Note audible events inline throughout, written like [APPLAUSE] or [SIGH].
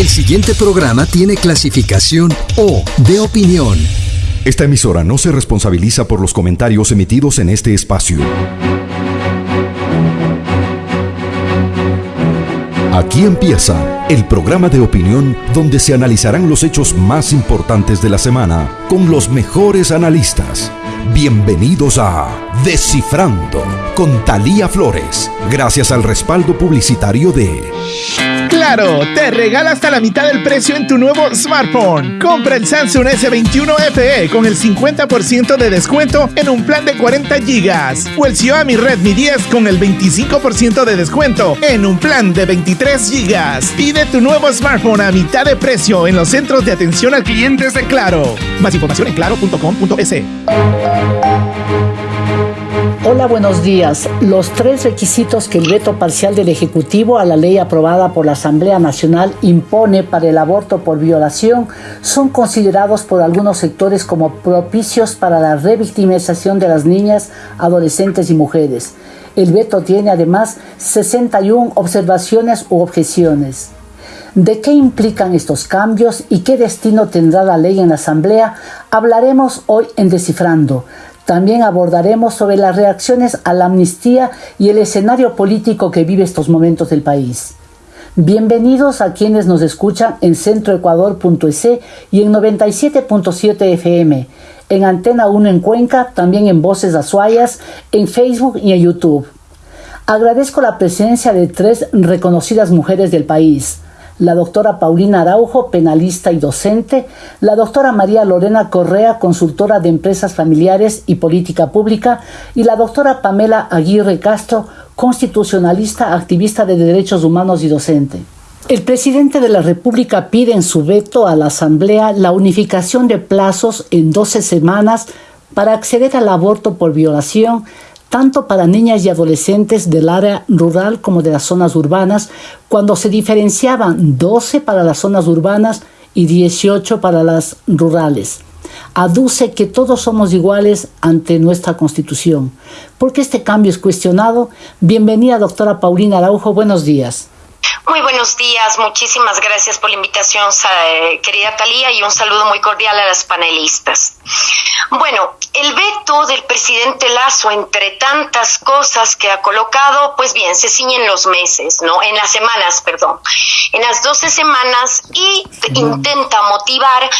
El siguiente programa tiene clasificación O de opinión. Esta emisora no se responsabiliza por los comentarios emitidos en este espacio. Aquí empieza el programa de opinión donde se analizarán los hechos más importantes de la semana con los mejores analistas. Bienvenidos a Descifrando con Talía Flores, gracias al respaldo publicitario de Claro, te regala hasta la mitad del precio en tu nuevo smartphone. Compra el Samsung S21 FE con el 50% de descuento en un plan de 40 GB o el Xiaomi Redmi 10 con el 25% de descuento en un plan de 23 GB. Pide tu nuevo smartphone a mitad de precio en los centros de atención al cliente de Claro. Más información en claro.com.es. Hola, buenos días. Los tres requisitos que el veto parcial del Ejecutivo a la ley aprobada por la Asamblea Nacional impone para el aborto por violación son considerados por algunos sectores como propicios para la revictimización de las niñas, adolescentes y mujeres. El veto tiene además 61 observaciones u objeciones. ¿De qué implican estos cambios y qué destino tendrá la ley en la Asamblea? Hablaremos hoy en Descifrando. También abordaremos sobre las reacciones a la amnistía y el escenario político que vive estos momentos del país. Bienvenidos a quienes nos escuchan en centroecuador.es y en 97.7 FM, en Antena 1 en Cuenca, también en Voces Azuayas, en Facebook y en YouTube. Agradezco la presencia de tres reconocidas mujeres del país la doctora Paulina Araujo, penalista y docente, la doctora María Lorena Correa, consultora de empresas familiares y política pública, y la doctora Pamela Aguirre Castro, constitucionalista, activista de derechos humanos y docente. El presidente de la República pide en su veto a la Asamblea la unificación de plazos en 12 semanas para acceder al aborto por violación, tanto para niñas y adolescentes del área rural como de las zonas urbanas, cuando se diferenciaban 12 para las zonas urbanas y 18 para las rurales. Aduce que todos somos iguales ante nuestra Constitución. ¿Por qué este cambio es cuestionado? Bienvenida, doctora Paulina Araujo. Buenos días. Muy buenos días, muchísimas gracias por la invitación, eh, querida Talía, y un saludo muy cordial a las panelistas. Bueno, el veto del presidente Lazo, entre tantas cosas que ha colocado, pues bien, se ciñen los meses, ¿no? En las semanas, perdón, en las 12 semanas y intenta motivar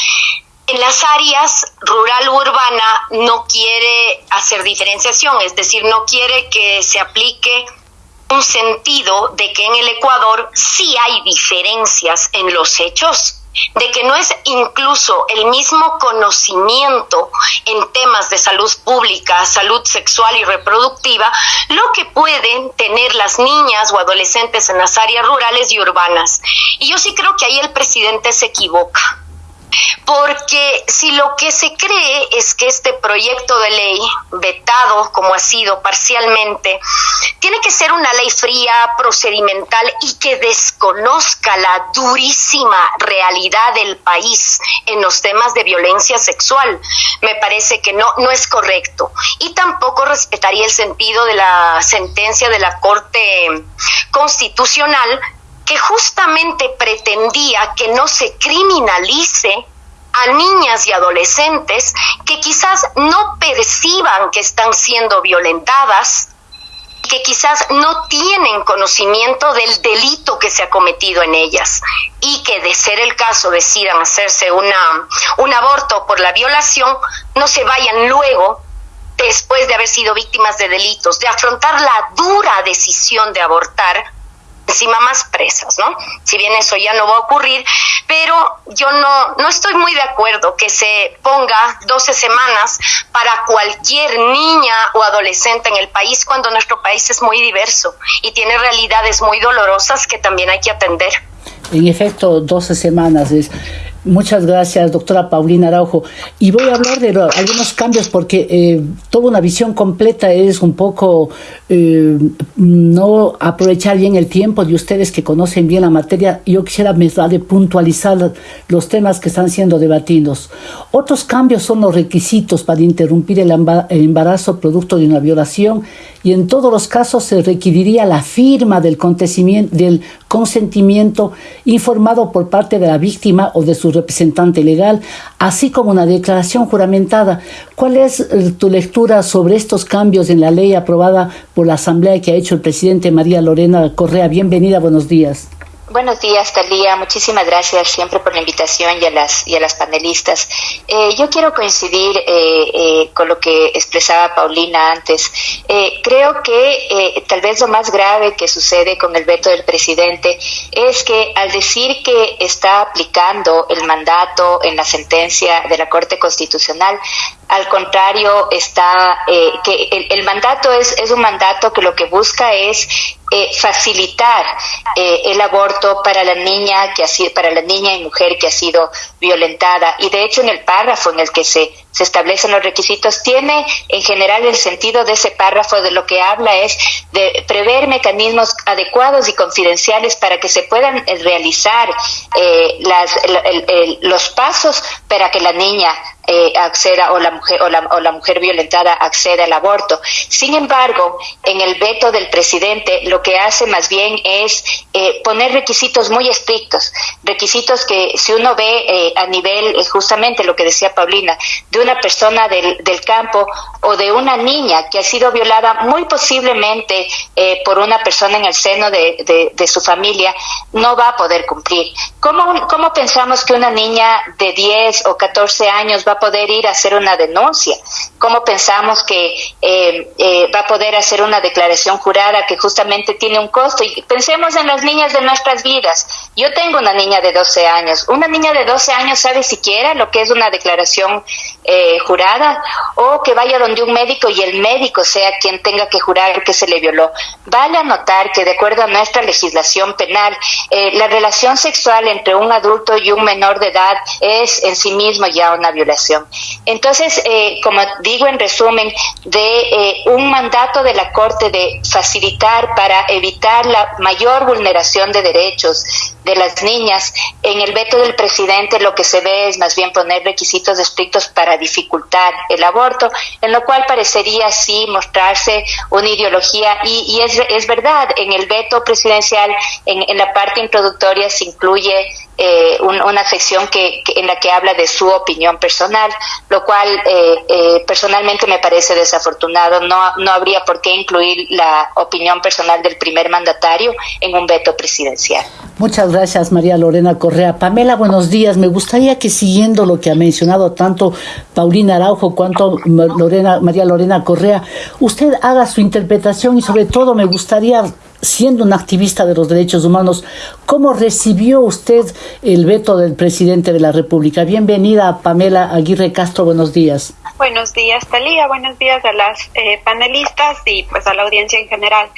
en las áreas rural u urbana no quiere hacer diferenciación, es decir, no quiere que se aplique un sentido de que en el Ecuador sí hay diferencias en los hechos de que no es incluso el mismo conocimiento en temas de salud pública, salud sexual y reproductiva, lo que pueden tener las niñas o adolescentes en las áreas rurales y urbanas. Y yo sí creo que ahí el presidente se equivoca porque si lo que se cree es que este proyecto de ley, vetado como ha sido parcialmente, tiene que ser una ley fría, procedimental y que desconozca la durísima realidad del país en los temas de violencia sexual, me parece que no, no es correcto. Y tampoco respetaría el sentido de la sentencia de la Corte Constitucional que justamente pretendía que no se criminalice a niñas y adolescentes que quizás no perciban que están siendo violentadas, que quizás no tienen conocimiento del delito que se ha cometido en ellas. Y que de ser el caso decidan hacerse una, un aborto por la violación, no se vayan luego después de haber sido víctimas de delitos, de afrontar la dura decisión de abortar encima más presas, ¿no? Si bien eso ya no va a ocurrir, pero yo no, no estoy muy de acuerdo que se ponga 12 semanas para cualquier niña o adolescente en el país cuando nuestro país es muy diverso y tiene realidades muy dolorosas que también hay que atender. En efecto, 12 semanas es Muchas gracias, doctora Paulina Araujo. Y voy a hablar de algunos cambios porque eh, toda una visión completa es un poco eh, no aprovechar bien el tiempo de ustedes que conocen bien la materia. Yo quisiera de puntualizar los temas que están siendo debatidos. Otros cambios son los requisitos para interrumpir el embarazo producto de una violación y en todos los casos se requeriría la firma del, del consentimiento informado por parte de la víctima o de su representante legal, así como una declaración juramentada. ¿Cuál es eh, tu lectura sobre estos cambios en la ley aprobada por la Asamblea que ha hecho el presidente María Lorena Correa? Bienvenida, buenos días. Buenos días, Talía. Muchísimas gracias siempre por la invitación y a las, y a las panelistas. Eh, yo quiero coincidir eh, eh, con lo que expresaba Paulina antes. creo que tal vez lo más grave que sucede con el veto del presidente es que al decir que está aplicando el mandato en la sentencia de la Corte Constitucional, al contrario, está que el, el mandato es, es un mandato que lo que busca es eh, facilitar eh, el aborto para la niña que ha sido, para la niña y mujer que ha sido violentada. Y de hecho en el párrafo en el que se se establecen los requisitos, tiene en general el sentido de ese párrafo de lo que habla es de prever mecanismos adecuados y confidenciales para que se puedan eh, realizar eh, las, los pasos para que la niña eh, acceda o la mujer o la, o la mujer violentada acceda al aborto. Sin embargo, en el veto del presidente lo que hace más bien es poner requisitos muy estrictos, requisitos que si uno ve a nivel justamente lo que decía Paulina de una persona del, del, campo o de una niña que ha sido violada muy posiblemente eh, por una persona en el seno de, de, su familia, no va a poder cumplir. ¿Cómo, ¿Cómo pensamos que una niña de 10 o 14 años va a poder ir a hacer una denuncia? ¿Cómo pensamos que eh, eh, va a poder hacer una declaración jurada que justamente tiene un costo? Y pensemos en las niñas de nuestras vidas. Yo tengo una niña de 12 años. Una niña de 12 años sabe siquiera lo que es una declaración eh, jurada o que vaya donde un médico y el médico sea quien tenga que jurar que se le violó. Vale a notar que de acuerdo a nuestra legislación penal, eh, la relación sexual entre un adulto y un menor de edad es en sí mismo ya una violación. Entonces, eh, como digo en resumen, de un mandato de la Corte de facilitar para evitar la mayor vulneración de derechos de las niñas, en el veto del presidente lo que se ve es más bien poner requisitos estrictos para dificultar el aborto, en lo cual parecería sí mostrarse una ideología y, es, es, verdad, en el veto presidencial, en, en la parte introductoria se incluye eh, una sección que, en la que habla de su opinión personal, lo cual eh, eh, personalmente me parece desafortunado. No, no habría por qué incluir la opinión personal del primer mandatario en un veto presidencial. Muchas gracias, María Lorena Correa. Pamela, buenos días. Me gustaría que siguiendo lo que ha mencionado tanto Paulina Araujo cuanto Lorena, María Lorena Correa, usted haga su interpretación y sobre todo me gustaría siendo un activista de los derechos humanos, ¿cómo recibió usted el veto del presidente de la República? Bienvenida, Pamela Aguirre Castro, buenos días. Buenos días, Talía, buenos días a las eh, panelistas y pues a la audiencia en general.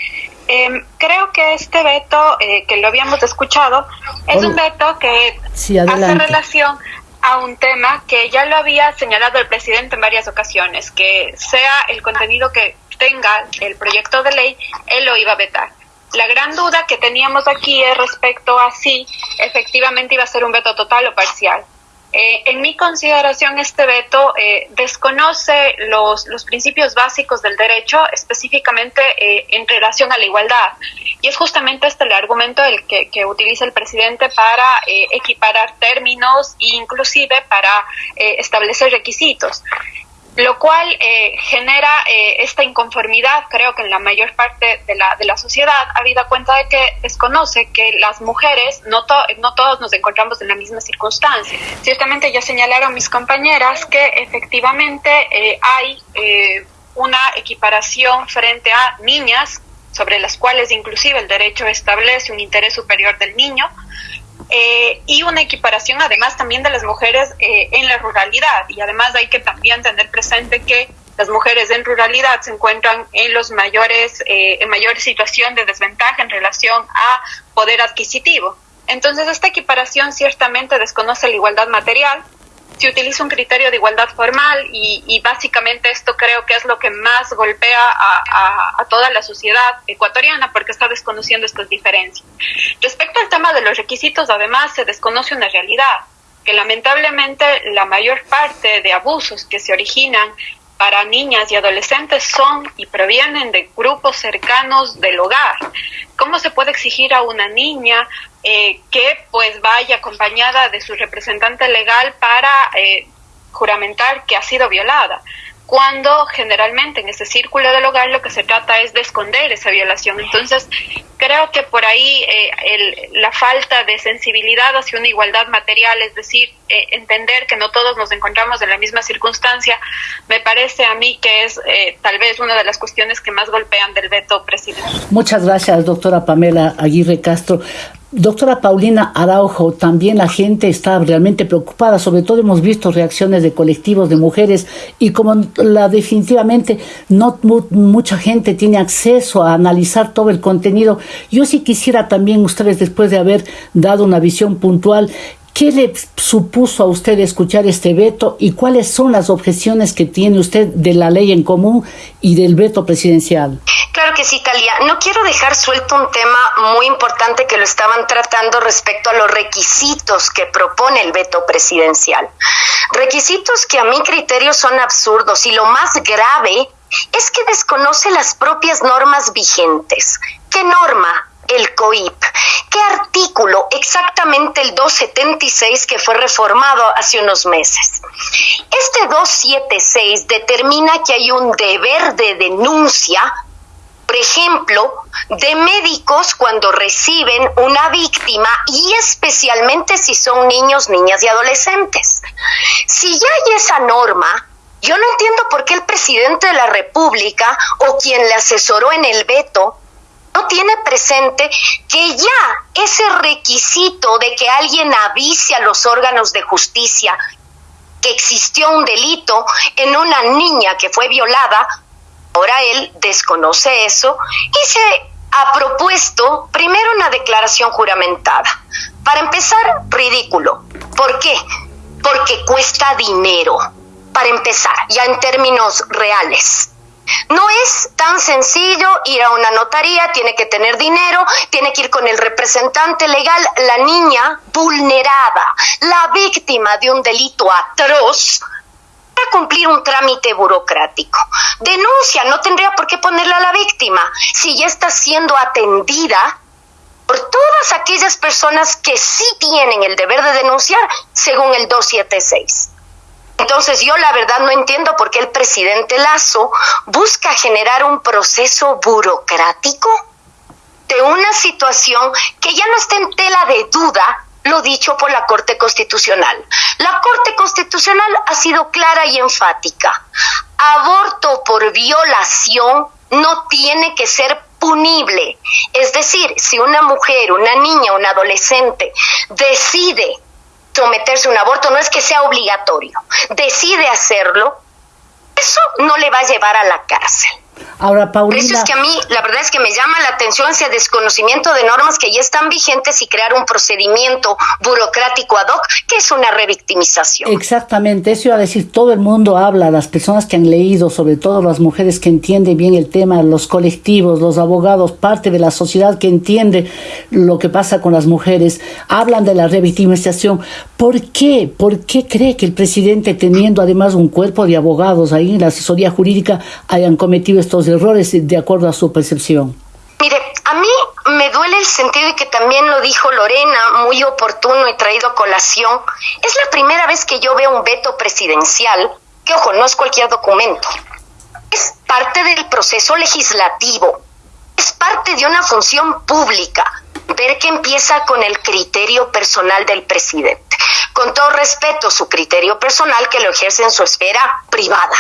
Em, creo que este veto, eh, que lo habíamos escuchado, es un veto que hace relación a un tema que ya lo había señalado el presidente en varias ocasiones, que sea el contenido que tenga el proyecto de ley, él lo iba a vetar. La gran duda que teníamos aquí es respecto a si efectivamente iba a ser un veto total o parcial. Eh, en mi consideración, este veto eh, desconoce los, los, principios básicos del derecho, específicamente eh, en relación a la igualdad. Y es justamente este el argumento que, que utiliza el presidente para equiparar términos e inclusive para establecer requisitos lo cual eh, genera eh, esta inconformidad, creo que en la mayor parte de la, de la sociedad, habida cuenta de que desconoce que las mujeres, no, no todos nos encontramos en la misma circunstancia. Ciertamente ya señalaron mis compañeras que efectivamente eh, hay una equiparación frente a niñas, sobre las cuales inclusive el derecho establece un interés superior del niño, eh, y una equiparación además también de las mujeres eh, en la ruralidad. Y además hay que también tener presente que las mujeres en ruralidad se encuentran en los mayores, eh, en mayor situación de desventaja en relación a poder adquisitivo. Entonces esta equiparación ciertamente desconoce la igualdad material, se utiliza un criterio de igualdad formal y, básicamente esto creo que es lo que más golpea a, toda la sociedad ecuatoriana porque está desconociendo estas diferencias. Respecto al tema de los requisitos, además se desconoce una realidad, que lamentablemente la mayor parte de abusos que se originan para niñas y adolescentes son y provienen de grupos cercanos del hogar. ¿Cómo se puede exigir a una niña eh, que pues vaya acompañada de su representante legal para eh, juramentar que ha sido violada? cuando generalmente en ese círculo del hogar lo que se trata es de esconder esa violación. Entonces, creo que por ahí eh, la falta de sensibilidad hacia una igualdad material, es decir, eh, entender que no todos nos encontramos en la misma circunstancia, me parece a mí que es eh, tal vez una de las cuestiones que más golpean del veto presidencial. Muchas gracias, doctora Pamela Aguirre Castro. Doctora Paulina Araujo, también la gente está realmente preocupada, sobre todo hemos visto reacciones de colectivos de mujeres y como la definitivamente no mucha gente tiene acceso a analizar todo el contenido, yo sí quisiera también ustedes después de haber dado una visión puntual ¿Qué le supuso a usted escuchar este veto y cuáles son las objeciones que tiene usted de la ley en común y del veto presidencial? Claro que sí, Talia. No quiero dejar suelto un tema muy importante que lo estaban tratando respecto a los requisitos que propone el veto presidencial. Requisitos que a mi criterio son absurdos y lo más grave es que desconoce las propias normas vigentes. ¿Qué norma? El COIP. ¿Qué artículo? Exactamente el 276 que fue reformado hace unos meses. Este 276 determina que hay un deber de denuncia por ejemplo, de médicos cuando reciben una víctima y especialmente si son niños, niñas y adolescentes. Si ya hay esa norma, yo no entiendo por qué el presidente de la República o quien le asesoró en el veto no tiene presente que ya ese requisito de que alguien avise a los órganos de justicia que existió un delito en una niña que fue violada, ahora él desconoce eso y se ha propuesto primero una declaración juramentada. Para empezar, ridículo. ¿Por qué? Porque cuesta dinero. Para empezar, ya en términos reales. No es tan sencillo ir a una notaría, tiene que tener dinero, tiene que ir con el representante legal, la niña vulnerada, la víctima de un delito atroz, para cumplir un trámite burocrático. Denuncia, no tendría por qué ponerle a la víctima si ya está siendo atendida por todas aquellas personas que sí tienen el deber de denunciar según el 276. Entonces yo la verdad no entiendo por qué el presidente Lazo busca generar un proceso burocrático de una situación que ya no está en tela de duda lo dicho por la Corte Constitucional. La Corte Constitucional ha sido clara y enfática. Aborto por violación no tiene que ser punible. Es decir, si una mujer, una niña, un adolescente decide someterse a un aborto, no es que sea obligatorio, decide hacerlo, eso no le va a llevar a la cárcel. Ahora, Paulina. Eso es que a mí, la verdad es que me llama la atención ese desconocimiento de normas que ya están vigentes y crear un procedimiento burocrático ad hoc, que es una revictimización. Exactamente, eso iba a decir, todo el mundo habla, las personas que han leído, sobre todo las mujeres que entienden bien el tema, los colectivos, los abogados, parte de la sociedad que entiende lo que pasa con las mujeres, hablan de la revictimización. ¿Por qué? ¿Por qué cree que el presidente, teniendo además un cuerpo de abogados ahí en la asesoría jurídica, hayan cometido estos errores de acuerdo a su percepción? Mire, a mí me duele el sentido y que también lo dijo Lorena, muy oportuno y traído a colación. Es la primera vez que yo veo un veto presidencial, que ojo, no es cualquier documento. Es parte del proceso legislativo, es parte de una función pública, ver que empieza con el criterio personal del presidente. Con todo respeto, su criterio personal que lo ejerce en su esfera privada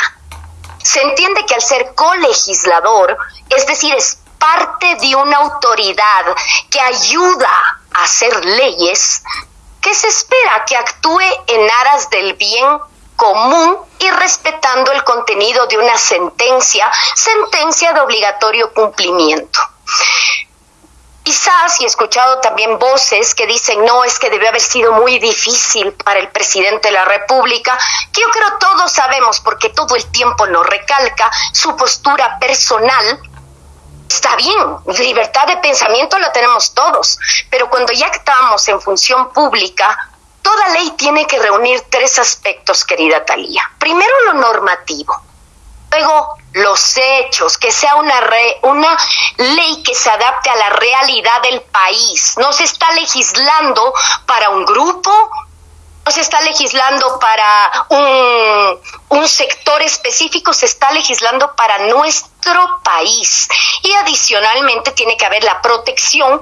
se entiende que al ser colegislador, es decir, es parte de una autoridad que ayuda a hacer leyes, que se espera que actúe en aras del bien común y respetando el contenido de una sentencia, sentencia de obligatorio cumplimiento. Quizás, y he escuchado también voces que dicen, no, es que debe haber sido muy difícil para el presidente de la República, que yo creo todos sabemos, porque todo el tiempo nos recalca su postura personal. Está bien, libertad de pensamiento la tenemos todos, pero cuando ya estamos en función pública, toda ley tiene que reunir tres aspectos, querida Talía. Primero, lo normativo Luego, los hechos, que sea una, una ley que se adapte a la realidad del país. No se está legislando para un grupo, no se está legislando para un, un, sector específico, se está legislando para nuestro país. Y adicionalmente tiene que haber la protección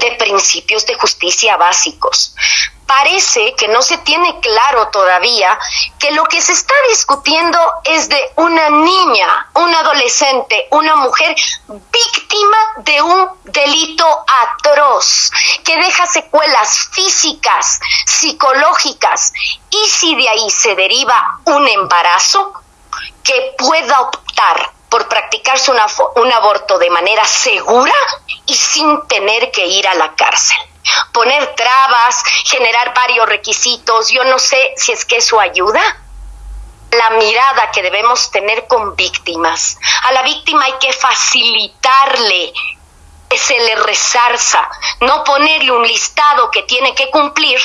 de principios de justicia básicos. Parece que no se tiene claro todavía que lo que se está discutiendo es de una niña, un adolescente, una mujer víctima de un delito atroz que deja secuelas físicas, psicológicas y si de ahí se deriva un embarazo, que pueda optar por practicarse un aborto de manera segura y sin tener que ir a la cárcel poner trabas, generar varios requisitos, yo no sé si es que eso ayuda. La mirada que debemos tener con víctimas. A la víctima hay que facilitarle que se le resarza, no ponerle un listado que tiene que cumplir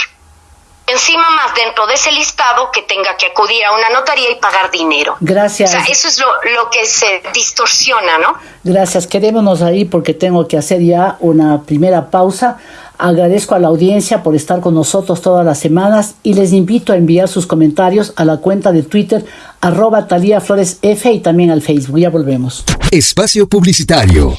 encima más dentro de ese listado que tenga que acudir a una notaría y pagar dinero. Gracias. O sea, eso es lo, lo que se distorsiona, ¿no? Gracias. Quedémonos ahí porque tengo que hacer ya una primera pausa. Agradezco a la audiencia por estar con nosotros todas las semanas y les invito a enviar sus comentarios a la cuenta de Twitter arroba Talía Flores F y también al Facebook. Ya volvemos. Espacio Publicitario.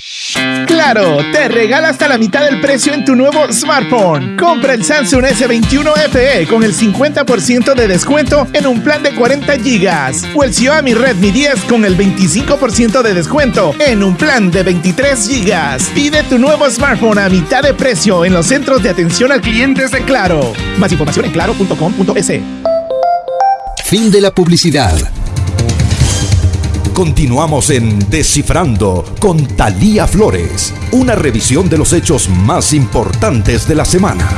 Claro, te regala hasta la mitad del precio en tu nuevo smartphone. Compra el Samsung S21 FE con el 50% de descuento en un plan de 40 GB o el Xiaomi Redmi 10 con el 25% de descuento en un plan de 23 GB. Pide tu nuevo smartphone a mitad de precio en los centros de atención al cliente de Claro. Más información en claro.com.es. Fin de la publicidad. Continuamos en Descifrando con Talía Flores, una revisión de los hechos más importantes de la semana.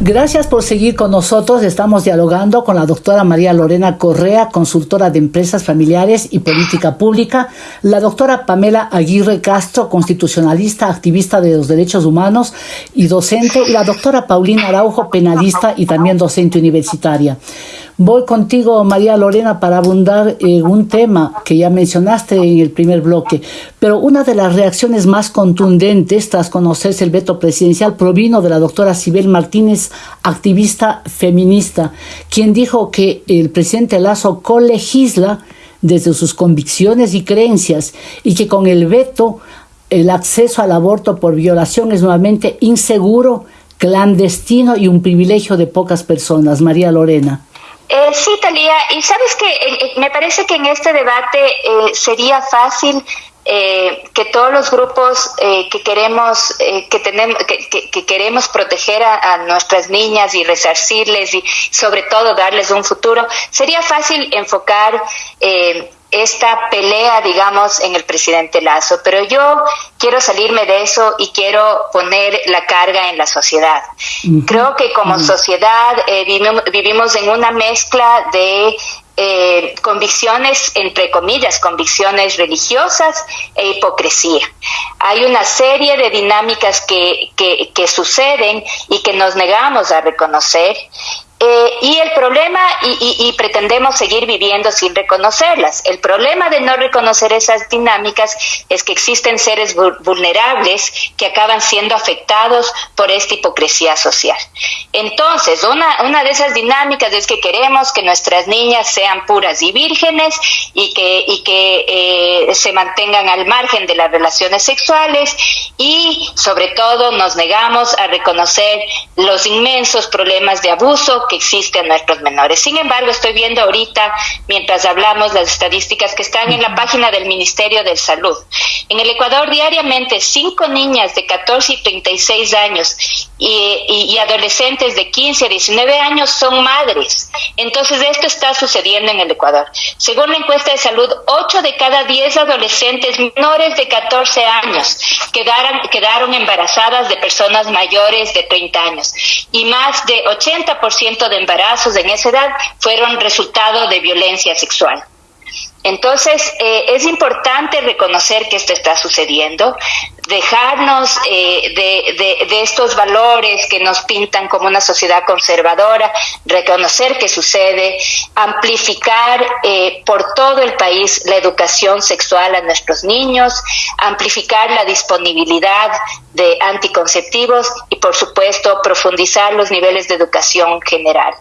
Gracias por seguir con nosotros. Estamos dialogando con la doctora María Lorena Correa, consultora de empresas familiares y política pública, la doctora Pamela Aguirre Castro, constitucionalista, activista de los derechos humanos y docente, y la doctora Paulina Araujo, penalista y también docente universitaria. Voy contigo, María Lorena, para abundar en un tema que ya mencionaste en el primer bloque, pero una de las reacciones más contundentes tras conocerse el veto presidencial provino de la doctora Sibel Martínez, activista feminista, quien dijo que el presidente Lazo colegisla desde sus convicciones y creencias y que con el veto el acceso al aborto por violación es nuevamente inseguro, clandestino y un privilegio de pocas personas. María Lorena. Eh, sí, Talía, y sabes que eh, eh, me parece que en este debate eh, sería fácil que todos los grupos que queremos que tenemos que, queremos proteger a, nuestras niñas y resarcirles y sobre todo darles un futuro sería fácil enfocar esta pelea, digamos, en el presidente Lazo, pero yo quiero salirme de eso y quiero poner la carga en la sociedad. Creo que como sociedad eh, vivimos, en una mezcla de eh, convicciones, entre comillas, convicciones religiosas e hipocresía. Hay una serie de dinámicas que, que, que suceden y que nos negamos a reconocer eh, y el problema, y, pretendemos seguir viviendo sin reconocerlas, el problema de no reconocer esas dinámicas es que existen seres vulnerables que acaban siendo afectados por esta hipocresía social. Entonces, una, una de esas dinámicas es que queremos que nuestras niñas sean puras y vírgenes y que, y que eh, se mantengan al margen de las relaciones sexuales y sobre todo nos negamos a reconocer los inmensos problemas de abuso que existen nuestros menores. Sin embargo, estoy viendo ahorita, mientras hablamos, las estadísticas que están en la página del Ministerio de Salud. En el Ecuador, diariamente, cinco niñas de 14 y 36 años y, adolescentes de 15 a 19 años son madres. Entonces, esto está sucediendo en el Ecuador. Según la encuesta de salud, 8 de cada 10 adolescentes menores de 14 años quedaron, quedaron embarazadas de personas mayores de 30 años y más de 80% de embarazos en esa edad fueron resultado de violencia sexual. Entonces, eh, es importante reconocer que esto está sucediendo. Dejarnos eh, de, de, estos valores que nos pintan como una sociedad conservadora, reconocer que sucede, amplificar eh, por todo el país la educación sexual a nuestros niños, amplificar la disponibilidad de anticonceptivos y, por supuesto, profundizar los niveles de educación general.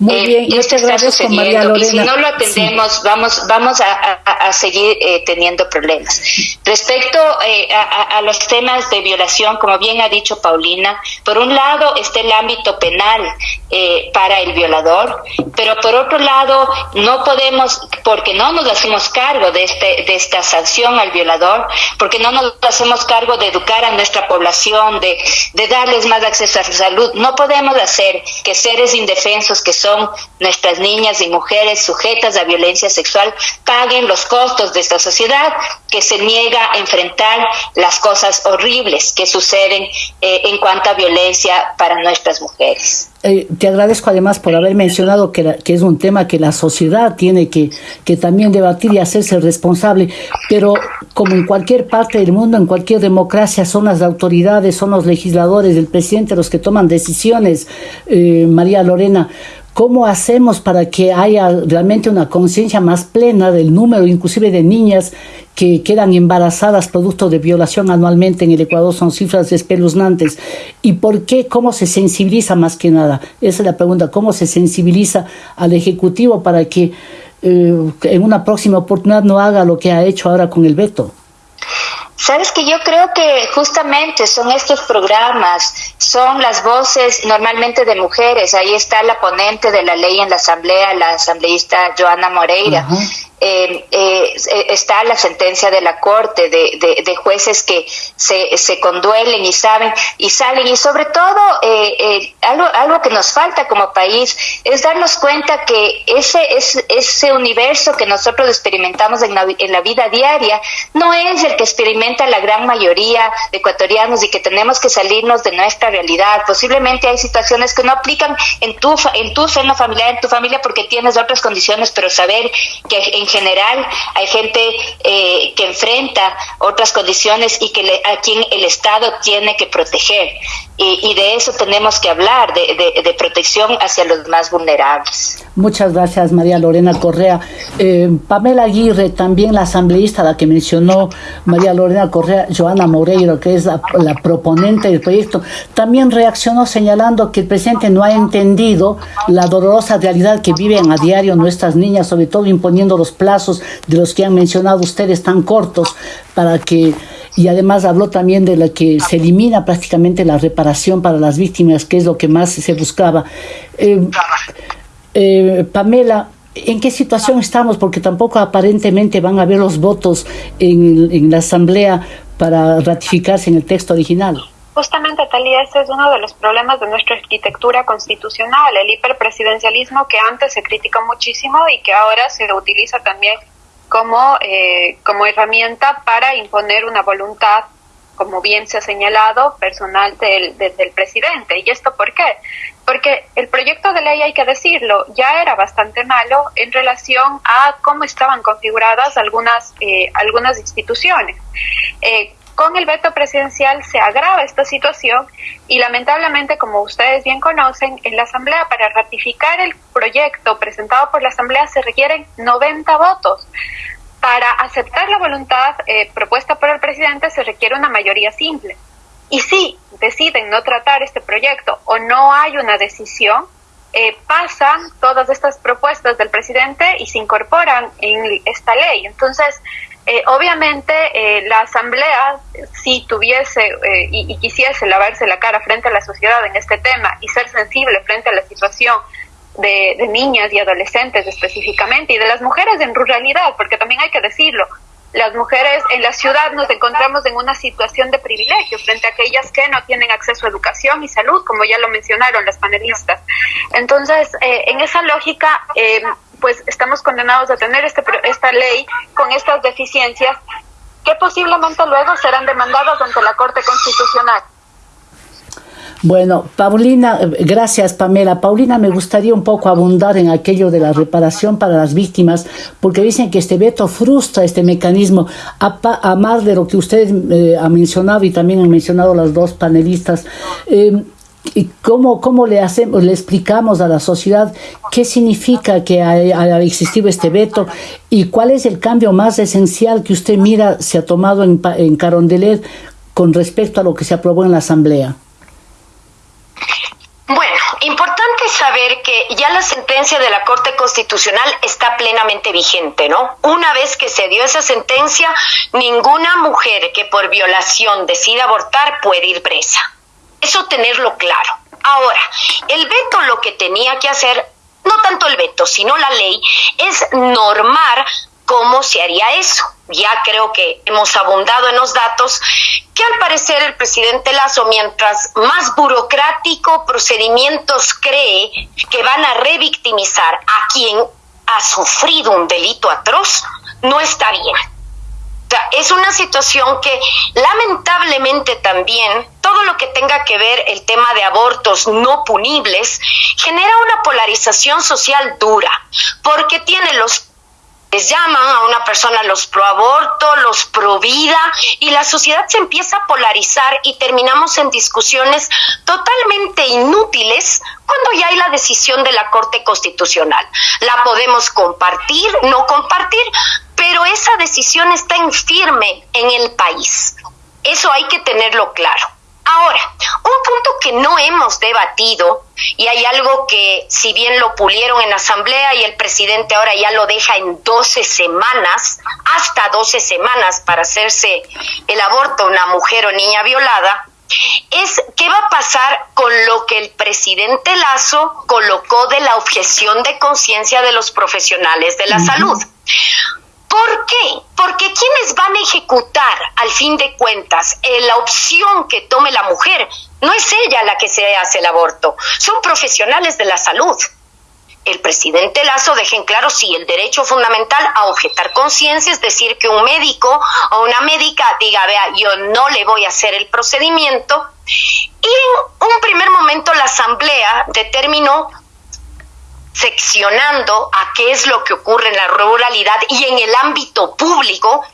Muy eh, bien, y esto está sucediendo y si no lo atendemos, vamos, vamos a, a, seguir teniendo problemas. Respecto a, a los temas de violación, como bien ha dicho Paulina, por un lado está el ámbito penal eh, para el violador, pero por otro lado no podemos, porque no nos hacemos cargo de, este, de esta sanción al violador, porque no nos hacemos cargo de educar a nuestra población, de, de darles más acceso a su salud, no podemos hacer que seres indefensos que son nuestras niñas y mujeres sujetas a violencia sexual paguen los costos de esta sociedad que se niega a enfrentar las cosas cosas horribles que suceden eh, en cuanto a violencia para nuestras mujeres. Eh, te agradezco además por haber mencionado que, que, es un tema que la sociedad tiene que, que también debatir y hacerse responsable, pero como en cualquier parte del mundo, en cualquier democracia, son las autoridades, son los legisladores, el presidente los que toman decisiones, eh, María Lorena. ¿Cómo hacemos para que haya realmente una conciencia más plena del número, inclusive de niñas que quedan embarazadas producto de violación anualmente en el Ecuador? Son cifras espeluznantes. ¿Y por qué? ¿Cómo se sensibiliza más que nada? Esa es la pregunta. ¿Cómo se sensibiliza al Ejecutivo para que eh, en una próxima oportunidad no haga lo que ha hecho ahora con el veto? Sabes que yo creo que justamente son estos programas, son las voces normalmente de mujeres. Ahí está la ponente de la ley en la Asamblea, la asambleísta Joana Moreira. Eh, eh, está la sentencia de la Corte de, de, jueces que se, se, conduelen y saben y salen. Y sobre todo, eh, eh, algo, algo que nos falta como país es darnos cuenta que ese, ese, ese universo que nosotros experimentamos en la, en la vida diaria no es el que experimenta la gran mayoría de ecuatorianos y que tenemos que salirnos de nuestra realidad. Posiblemente hay situaciones que no aplican en tu, en tu seno familiar, en tu familia, porque tienes otras condiciones, pero saber que en general hay gente eh, que enfrenta otras condiciones y que a quien el Estado tiene que proteger. Y, de eso tenemos que hablar, de, protección hacia los más vulnerables. Muchas gracias, María Lorena Correa. Eh, Pamela Aguirre, también la asambleísta, la que mencionó María Lorena Correa, Joana Moreiro, que es la proponente del proyecto, también reaccionó señalando que el presidente no ha entendido la dolorosa realidad que viven a diario nuestras niñas, sobre todo imponiendo los plazos de los que han mencionado ustedes tan cortos para que y además habló también de la que se elimina prácticamente la reparación para las víctimas, que es lo que más se buscaba. Eh, eh, Pamela, ¿en qué situación estamos? Porque tampoco aparentemente van a haber los votos en, en la Asamblea para ratificarse en el texto original. Justamente, Talía, ese es uno de los problemas de nuestra arquitectura constitucional, el hiperpresidencialismo que antes se criticó muchísimo y que ahora se utiliza también como, eh, como herramienta para imponer una voluntad, como bien se ha señalado, personal del, del, presidente. ¿Y esto por qué? Porque el proyecto de ley, hay que decirlo, ya era bastante malo en relación a cómo estaban configuradas algunas, eh, algunas instituciones. Eh, con el veto presidencial se agrava esta situación y lamentablemente, como ustedes bien conocen, en la Asamblea para ratificar el proyecto presentado por la Asamblea se requieren 90 votos. Para aceptar la voluntad eh, propuesta por el presidente se requiere una mayoría simple. Y si deciden no tratar este proyecto o no hay una decisión, eh, pasan todas estas propuestas del presidente y se incorporan en esta ley. Entonces, eh, obviamente, eh, la Asamblea, si tuviese eh, y, quisiese lavarse la cara frente a la sociedad en este tema y ser sensible frente a la situación de, niñas y adolescentes específicamente y de las mujeres en ruralidad, porque también hay que decirlo, las mujeres en la ciudad nos encontramos en una situación de privilegio frente a aquellas que no tienen acceso a educación y salud, como ya lo mencionaron las panelistas. Entonces, en esa lógica, pues estamos condenados a tener este, esta ley con estas deficiencias que posiblemente luego serán demandadas ante la Corte Constitucional. Bueno, Paulina, gracias Pamela. Paulina, me gustaría un poco abundar en aquello de la reparación para las víctimas, porque dicen que este veto frustra este mecanismo, a, más de lo que usted eh, ha mencionado y también han mencionado las dos panelistas. Eh, ¿Y cómo, cómo le, hacemos, le explicamos a la sociedad qué significa que haya, existido este veto y cuál es el cambio más esencial que usted mira se ha tomado en, en Carondelet con respecto a lo que se aprobó en la Asamblea? Bueno, importante saber que ya la sentencia de la Corte Constitucional está plenamente vigente, ¿no? Una vez que se dio esa sentencia, ninguna mujer que por violación decida abortar puede ir presa. Eso tenerlo claro. Ahora, el veto lo que tenía que hacer, no tanto el veto, sino la ley, es normar cómo se haría eso. Ya creo que hemos abundado en los datos que al parecer el presidente Lazo, mientras más burocrático procedimientos cree que van a revictimizar a quien ha sufrido un delito atroz, no está bien es una situación que lamentablemente también todo lo que tenga que ver el tema de abortos no punibles genera una polarización social dura, porque tiene los les llaman a una persona los pro aborto, los pro vida, y la sociedad se empieza a polarizar y terminamos en discusiones totalmente inútiles cuando ya hay la decisión de la Corte Constitucional. La podemos compartir, no compartir, pero esa decisión está en firme en el país. Eso hay que tenerlo claro. Ahora, un punto que no hemos debatido, y hay algo que si bien lo pulieron en asamblea y el presidente ahora ya lo deja en 12 semanas, hasta 12 semanas para hacerse el aborto a una mujer o niña violada, es qué va a pasar con lo que el presidente Lazo colocó de la objeción de conciencia de los profesionales de la salud. ¿Por qué? Porque quienes van a ejecutar, al fin de cuentas, eh, la opción que tome la mujer, no es ella la que se hace el aborto, son profesionales de la salud. El presidente Lazo deja en claro si el derecho fundamental a objetar conciencia, es decir, que un médico o una médica diga, vea, yo no le voy a hacer el procedimiento. Y en un primer momento la Asamblea determinó seccionando a qué es lo que ocurre en la ruralidad y en el ámbito público,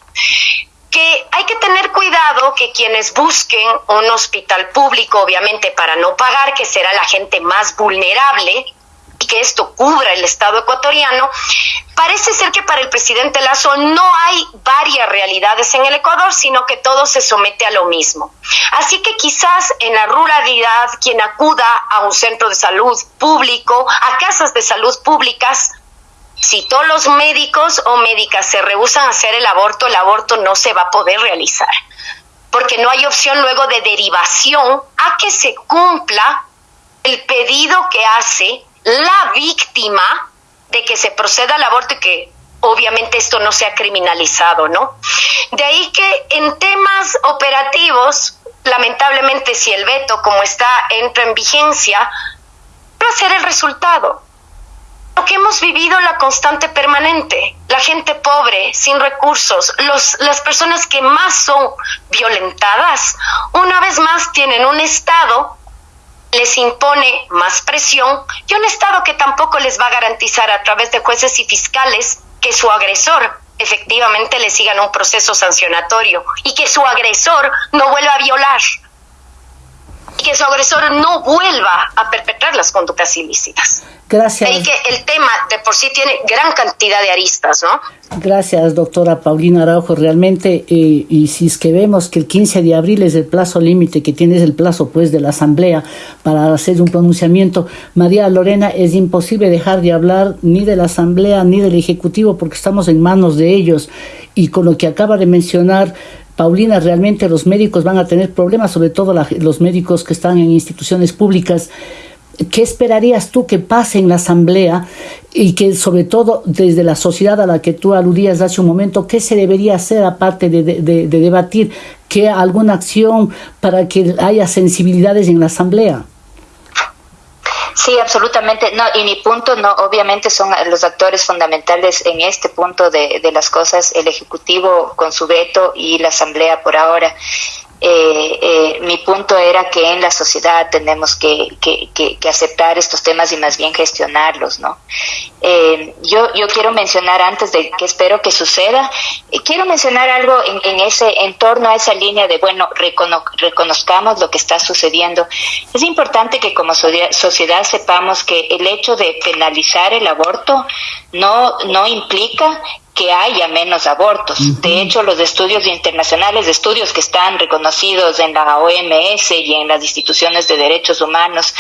que hay que tener cuidado que quienes busquen un hospital público, obviamente para no pagar, que será la gente más vulnerable, que esto cubra el Estado ecuatoriano, parece ser que para el presidente Lazo no hay varias realidades en el Ecuador, sino que todo se somete a lo mismo. Así que quizás en la ruralidad quien acuda a un centro de salud público, a casas de salud públicas, si todos los médicos o médicas se rehusan a hacer el aborto, el aborto no se va a poder realizar, porque no hay opción luego de derivación a que se cumpla el pedido que hace la víctima de que se proceda al aborto y que obviamente esto no sea criminalizado, ¿no? De ahí que en temas operativos, lamentablemente si el veto como está entra en vigencia, va a ser el resultado. Lo que hemos vivido la constante permanente, la gente pobre, sin recursos, los, las personas que más son violentadas, una vez más tienen un Estado les impone más presión y un Estado que tampoco les va a garantizar a través de jueces y fiscales que su agresor efectivamente le sigan un proceso sancionatorio y que su agresor no vuelva a violar y que su agresor no vuelva a perpetrar las conductas ilícitas. Gracias. Y que el tema de por sí tiene gran cantidad de aristas, ¿no? Gracias, doctora Paulina Araujo. Realmente, eh, y si es que vemos que el 15 de abril es el plazo límite, que tiene el plazo pues de la Asamblea para hacer un pronunciamiento, María Lorena, es imposible dejar de hablar ni de la Asamblea ni del Ejecutivo porque estamos en manos de ellos. Y con lo que acaba de mencionar, Paulina, realmente los médicos van a tener problemas, sobre todo los médicos que están en instituciones públicas. ¿Qué esperarías tú que pase en la Asamblea y que sobre todo desde la sociedad a la que tú aludías hace un momento, qué se debería hacer aparte de, de debatir? ¿Qué alguna acción para que haya sensibilidades en la Asamblea? Sí, absolutamente. No, y mi punto no, obviamente son los actores fundamentales en este punto de, de las cosas, el Ejecutivo con su veto y la Asamblea por ahora. Eh, eh, mi punto era que en la sociedad tenemos que, aceptar estos temas y más bien gestionarlos, ¿no? Eh, yo, yo quiero mencionar antes de que espero que suceda, quiero mencionar algo en, ese en torno a esa línea de bueno reconozcamos lo que está sucediendo. Es importante que como sociedad sepamos que el hecho de penalizar el aborto no no implica que haya menos abortos. De hecho, los estudios internacionales, estudios que están reconocidos en la OMS y en las instituciones de derechos humanos,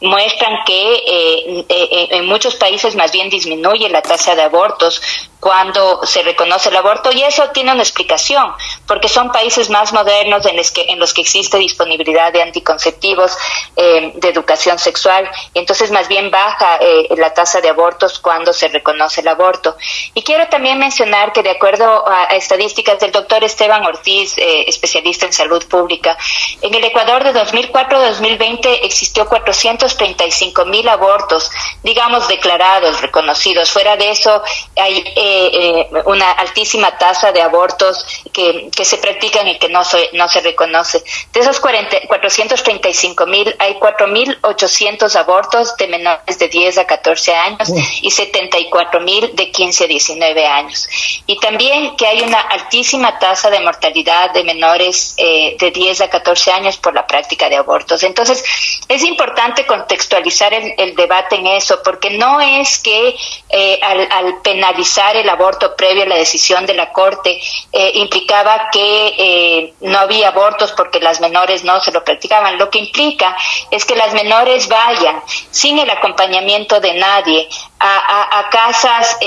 muestran que eh, eh, en muchos países más bien disminuye la tasa de abortos cuando se reconoce el aborto y eso tiene una explicación, porque son países más modernos en los que, existe disponibilidad de anticonceptivos, eh, de educación sexual, y entonces más bien baja la tasa de abortos cuando se reconoce el aborto. Y quiero también mencionar que de acuerdo a, estadísticas del doctor Esteban Ortiz, eh, especialista en salud pública, en el Ecuador de 2004 a 2020 existió 435 mil abortos, digamos, declarados, reconocidos. Fuera de eso, hay eh, una altísima tasa de abortos que, que se practican y que no se, no se reconoce. De esos 40, 435 mil, hay 4.800 abortos de menores de 10 a 14 años y 74 mil de 15 a 19 años. Y también que hay una altísima tasa de mortalidad de menores eh, de 10 a 14 años por la práctica de abortos. Entonces, es importante contextualizar el, debate en eso, porque no es que eh, al, penalizar el aborto previo a la decisión de la Corte eh, implicaba que no había abortos porque las menores no se lo practicaban. Lo que implica es que las menores vayan sin el acompañamiento de nadie a, casas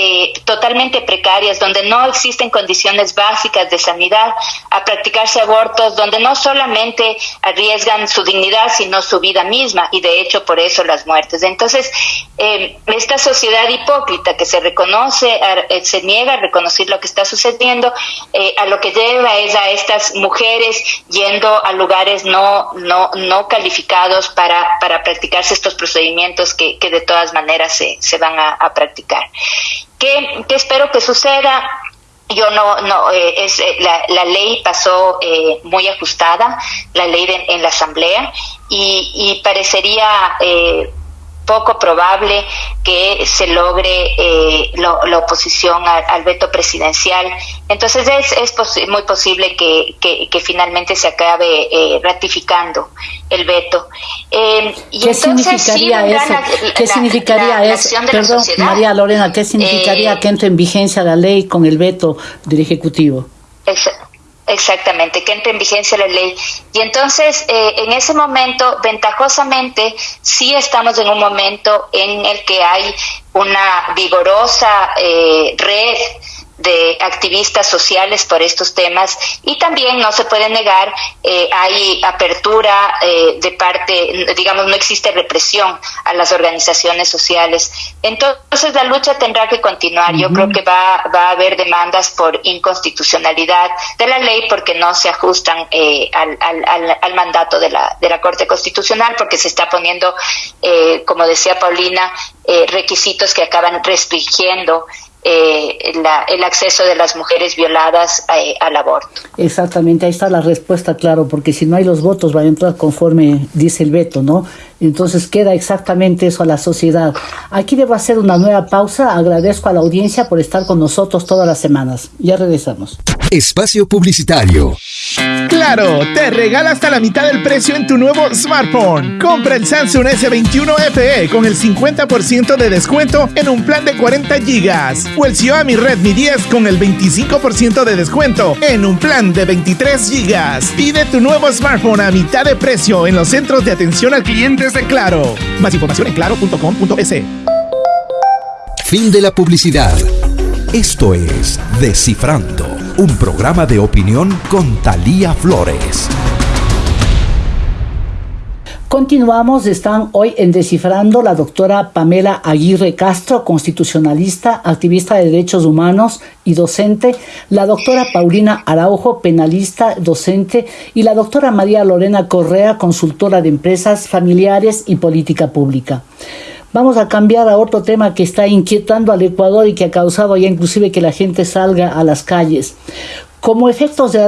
totalmente precarias donde no existen condiciones básicas de sanidad, a practicarse abortos donde no solamente arriesgan su dignidad, sino su vida misma y de hecho por eso las muertes. Entonces, eh, esta sociedad hipócrita que se reconoce, eh, se niega a reconocer lo que está sucediendo, eh, a lo que lleva es a estas mujeres yendo a lugares no, no, no calificados para, para practicarse estos procedimientos que, que de todas maneras se, se van a, a practicar. ¿Qué, espero que suceda? Yo no, no, eh, es, eh, la, la, ley pasó eh, muy ajustada, la ley en la Asamblea, y, y parecería poco probable que se logre eh, la oposición al, veto presidencial. Entonces es, es muy posible que, que, finalmente se acabe eh, ratificando el veto. Eh, y ¿Qué significaría eso? ¿Qué significaría eso? Perdón, María Lorena, ¿qué significaría que entre en vigencia la ley con el veto del Ejecutivo? Exactamente, que entre en vigencia la ley. Y entonces, eh, en ese momento, ventajosamente, sí estamos en un momento en el que hay una vigorosa eh, red de activistas sociales por estos temas. Y también no se puede negar eh, hay apertura eh, de parte digamos no existe represión a las organizaciones sociales. Entonces la lucha tendrá que continuar. Yo creo que va, va a haber demandas por inconstitucionalidad de la ley porque no se ajustan eh, al, al, al, mandato de la de la Corte Constitucional porque se está poniendo eh, como decía Paulina eh, requisitos que acaban restringiendo eh, el acceso de las mujeres violadas eh, al aborto. Exactamente, ahí está la respuesta, claro, porque si no hay los votos va a entrar conforme dice el veto, ¿no? Entonces queda exactamente eso a la sociedad. Aquí debo hacer una nueva pausa. Agradezco a la audiencia por estar con nosotros todas las semanas. Ya regresamos. Espacio Publicitario. Claro, te regala hasta la mitad del precio en tu nuevo smartphone. Compra el Samsung S21 FE con el 50% de descuento en un plan de 40 GB o el Xiaomi Redmi 10 con el 25% de descuento en un plan de 23 GB. Pide tu nuevo smartphone a mitad de precio en los centros de atención al cliente de Claro. Más información en claro.com.es. Fin de la publicidad. Esto es Descifrando, un programa de opinión con Talía Flores. Continuamos, están hoy en Descifrando la doctora Pamela Aguirre Castro, constitucionalista, activista de derechos humanos y docente, la doctora Paulina Araujo, penalista, docente, y la doctora María Lorena Correa, consultora de empresas familiares y política pública. Vamos a cambiar a otro tema que está inquietando al Ecuador y que ha causado ya inclusive que la gente salga a las calles. Como efectos de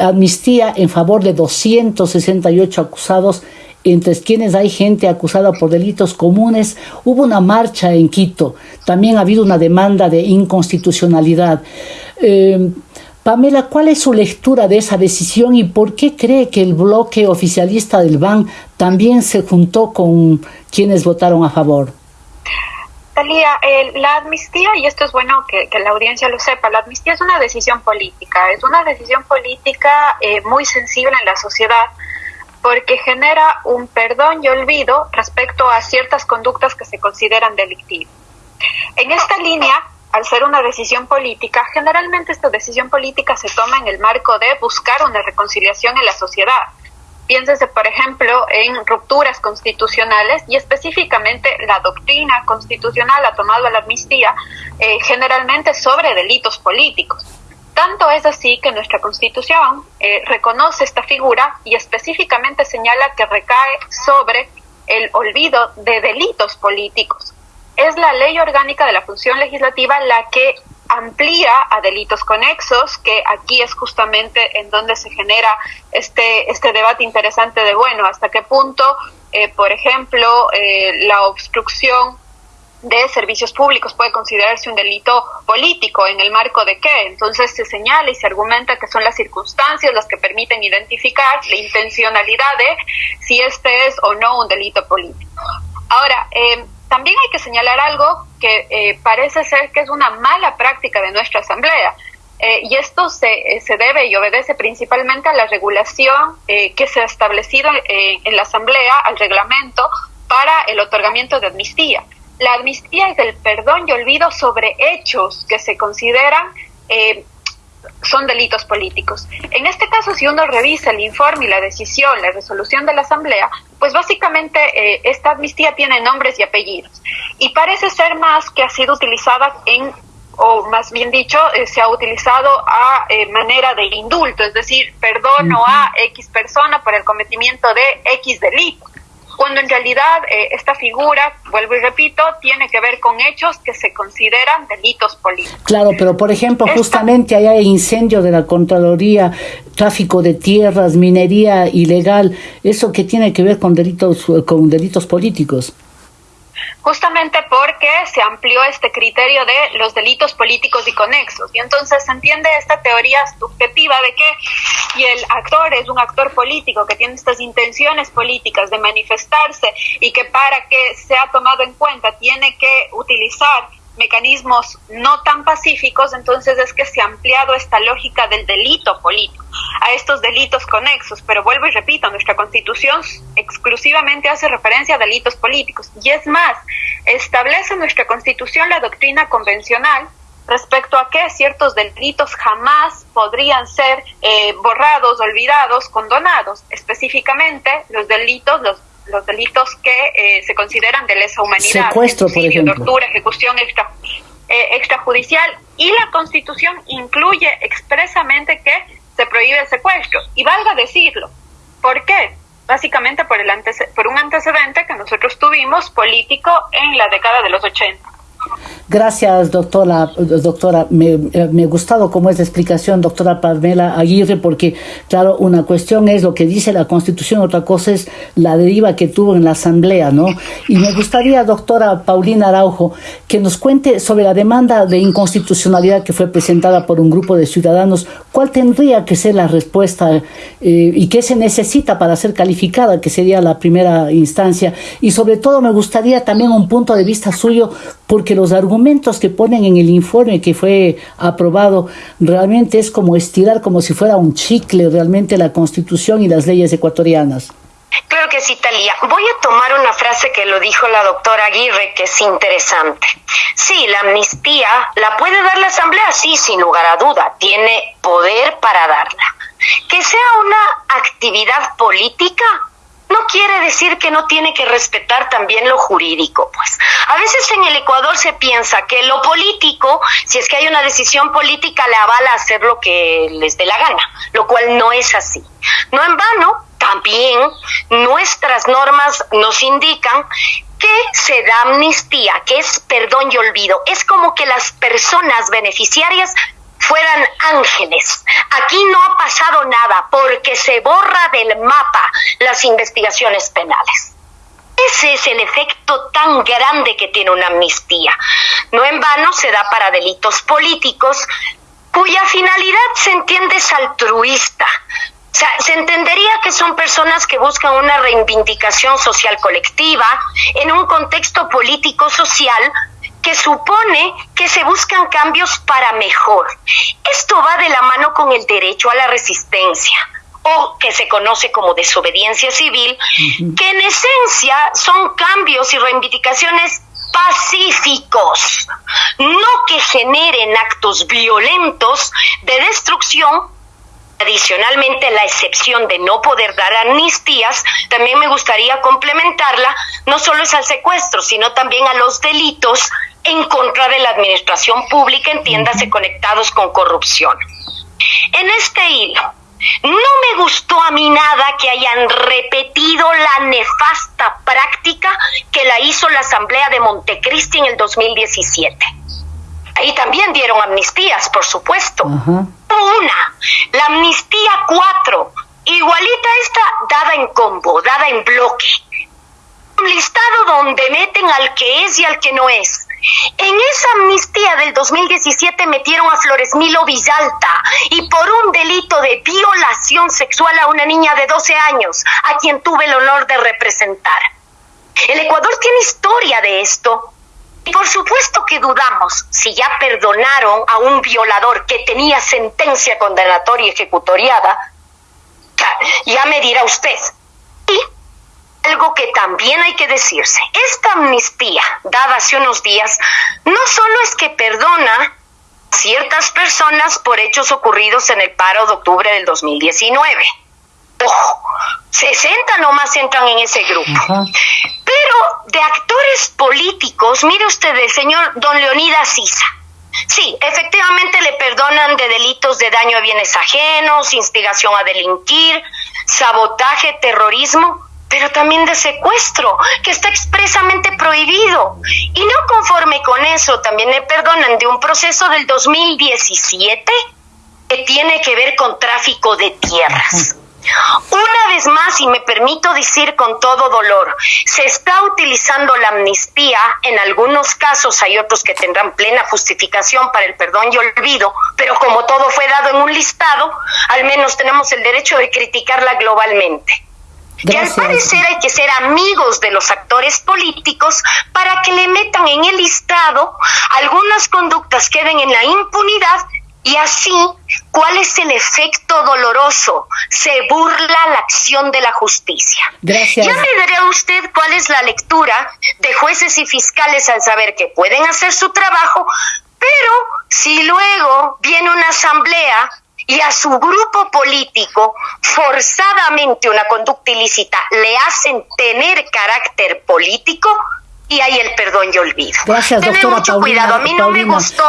amnistía en favor de 268 acusados, entre quienes hay gente acusada por delitos comunes, hubo una marcha en Quito. También ha habido una demanda de inconstitucionalidad. Eh, Pamela, ¿cuál es su lectura de esa decisión y por qué cree que el bloque oficialista del BAN también se juntó con quienes votaron a favor? Talía, la amnistía, y esto es bueno que, la audiencia lo sepa, la amnistía es una decisión política, es una decisión política eh, muy sensible en la sociedad porque genera un perdón y olvido respecto a ciertas conductas que se consideran delictivas. En esta línea, al ser una decisión política, generalmente esta decisión política se toma en el marco de buscar una reconciliación en la sociedad, Piénsese, por ejemplo, en rupturas constitucionales y específicamente la doctrina constitucional ha tomado la amnistía eh, generalmente sobre delitos políticos. Tanto es así que nuestra constitución eh, reconoce esta figura y específicamente señala que recae sobre el olvido de delitos políticos. Es la ley orgánica de la función legislativa la que amplía a delitos conexos, que aquí es justamente en donde se genera este, este debate interesante de, bueno, hasta qué punto, eh, por ejemplo, eh, la obstrucción de servicios públicos puede considerarse un delito político, en el marco de qué. Entonces se señala y se argumenta que son las circunstancias las que permiten identificar la intencionalidad de si este es o no un delito político. Ahora, eh, también hay que señalar algo que eh, parece ser que es una mala práctica de nuestra Asamblea. Eh, y esto se, eh, se, debe y obedece principalmente a la regulación que se ha establecido en la Asamblea, al reglamento para el otorgamiento de amnistía. La amnistía es el perdón y olvido sobre hechos que se consideran son delitos políticos. En este caso, si uno revisa el informe y la decisión, la resolución de la Asamblea, pues básicamente eh, esta amnistía tiene nombres y apellidos. Y parece ser más que ha sido utilizada en, o más bien dicho, eh, se ha utilizado a eh, manera de indulto, es decir, perdono a X persona por el cometimiento de X delito cuando en realidad eh, esta figura, vuelvo y repito, tiene que ver con hechos que se consideran delitos políticos. Claro, pero por ejemplo, justamente hay incendio de la Contraloría, tráfico de tierras, minería ilegal, eso que tiene que ver con delitos, con delitos políticos justamente porque se amplió este criterio de los delitos políticos y conexos. Y entonces se entiende esta teoría subjetiva de que si el actor es un actor político que tiene estas intenciones políticas de manifestarse y que para que sea tomado en cuenta tiene que utilizar mecanismos no tan pacíficos, entonces es que se ha ampliado esta lógica del delito político a estos delitos conexos. Pero vuelvo y repito, nuestra constitución exclusivamente hace referencia a delitos políticos. Y es más, establece nuestra constitución la doctrina convencional respecto a que ciertos delitos jamás podrían ser eh, borrados, olvidados, condonados. Específicamente los delitos, los los delitos que eh, se consideran de lesa humanidad. Secuestro, por ejemplo. Tortura, ejecución extra, eh, extrajudicial. Y la Constitución incluye expresamente que se prohíbe el secuestro. Y valga decirlo. ¿Por qué? Básicamente por, el por un antecedente que nosotros tuvimos político en la década de los 80. Gracias, doctora. Doctora, me, me, ha gustado cómo es la explicación, doctora Pamela Aguirre, porque, claro, una cuestión es lo que dice la Constitución, otra cosa es la deriva que tuvo en la Asamblea, ¿no? Y me gustaría, doctora Paulina Araujo, que nos cuente sobre la demanda de inconstitucionalidad que fue presentada por un grupo de ciudadanos. ¿Cuál tendría que ser la respuesta eh, y qué se necesita para ser calificada, que sería la primera instancia? Y sobre todo, me gustaría también un punto de vista suyo, porque los argumentos que ponen en el informe que fue aprobado realmente es como estirar como si fuera un chicle realmente la constitución y las leyes ecuatorianas. Claro que sí, Talía. Voy a tomar una frase que lo dijo la doctora Aguirre, que es interesante. Sí, la amnistía la puede dar la Asamblea, sí, sin lugar a duda. Tiene poder para darla. Que sea una actividad política, no quiere decir que no tiene que respetar también lo jurídico, pues. A veces en el Ecuador se piensa que lo político, si es que hay una decisión política, le avala hacer lo que les dé la gana, lo cual no es así. No en vano, también nuestras normas nos indican que se da amnistía, que es perdón y olvido. Es como que las personas beneficiarias fueran ángeles. Aquí no ha pasado nada porque se borra del mapa las investigaciones penales. Ese es el efecto tan grande que tiene una amnistía. No en vano se da para delitos políticos cuya finalidad se entiende es altruista. O sea, se entendería que son personas que buscan una reivindicación social colectiva en un contexto político-social que supone que se buscan cambios para mejor. Esto va de la mano con el derecho a la resistencia o que se conoce como desobediencia civil, que en esencia son cambios y reivindicaciones pacíficos, no que generen actos violentos de destrucción. Adicionalmente, la excepción de no poder dar amnistías, también me gustaría complementarla, no solo es al secuestro, sino también a los delitos en contra de la administración pública, entiéndase conectados con corrupción. En este hilo, no me gustó a mí nada que hayan repetido la nefasta práctica que la hizo la Asamblea de Montecristi en el 2017. Ahí también dieron amnistías, por supuesto. Una, la amnistía cuatro, igualita esta dada en combo, dada en bloque. Un listado donde meten al que es y al que no es en esa amnistía del 2017 metieron a Flores Milo Villalta y por un delito de violación sexual a una niña de 12 años, a quien tuve el honor de representar. El Ecuador tiene historia de esto. Y por supuesto que dudamos si ya perdonaron a un violador que tenía sentencia condenatoria ejecutoriada. Ya me dirá usted. Y algo que también hay que decirse. Esta amnistía dada hace unos días no solo es que perdona a ciertas personas por hechos ocurridos en el paro de octubre del 2019. Ojo, 60 nomás entran en ese grupo. Pero de actores políticos, mire usted el señor don Leonidas Sisa. Sí, efectivamente le perdonan de delitos de daño a bienes ajenos, instigación a delinquir, sabotaje, terrorismo, pero también de secuestro, que está expresamente prohibido. Y no conforme con eso, también le perdonan de un proceso del 2017 que tiene que ver con tráfico de tierras. Una vez más, y me permito decir con todo dolor, se está utilizando la amnistía, en algunos casos hay otros que tendrán plena justificación para el perdón y olvido, pero como todo fue dado en un listado, al menos tenemos el derecho de criticarla globalmente. Y al parecer hay que ser amigos de los actores políticos para que le metan en el listado algunas conductas queden en la impunidad y así, ¿cuál es el efecto doloroso? Se burla la acción de la justicia. Gracias. Ya me dirá usted cuál es la lectura de jueces y fiscales al saber que pueden hacer su trabajo, pero si luego viene una asamblea y a su grupo político forzadamente una conducta ilícita le hacen tener carácter político, y hay el perdón y olvido. Gracias, mucho cuidado. A mí no me gustó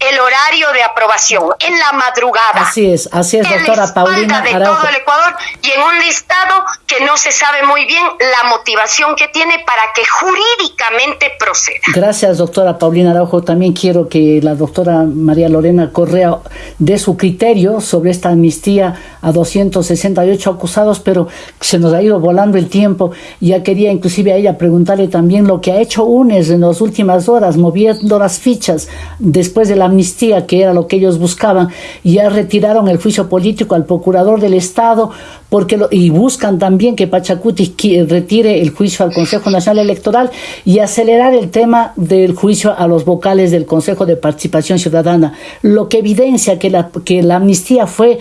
el horario de aprobación en la madrugada. Así es, así es, doctora Paulina de todo el Ecuador y en un listado que no se sabe muy bien la motivación que tiene para que jurídicamente proceda. Gracias, doctora Paulina Araujo. También quiero que la doctora María Lorena Correa dé su criterio sobre esta amnistía a 268 acusados, pero se nos ha ido volando el tiempo. Ya quería inclusive a ella preguntarle también lo que ha hecho UNES en las últimas horas, moviendo las fichas después de la amnistía, que era lo que ellos buscaban, ya retiraron el juicio político al procurador del Estado porque y buscan también que Pachacuti retire el juicio al Consejo Nacional Electoral y acelerar el tema del juicio a los vocales del Consejo de Participación Ciudadana, lo que evidencia que la, que la amnistía fue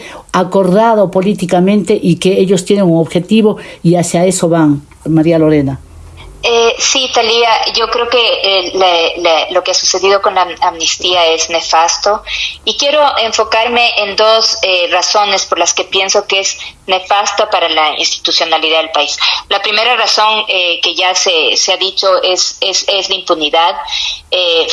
políticamente y que ellos tienen un objetivo y hacia eso van. María Lorena. Eh, sí, Talía, yo creo que eh, lo que ha sucedido con la amnistía es nefasto y quiero enfocarme en dos eh, razones por las que pienso que es nefasta para la institucionalidad del país. La primera razón eh, que ya se, se, ha dicho es, es, es la impunidad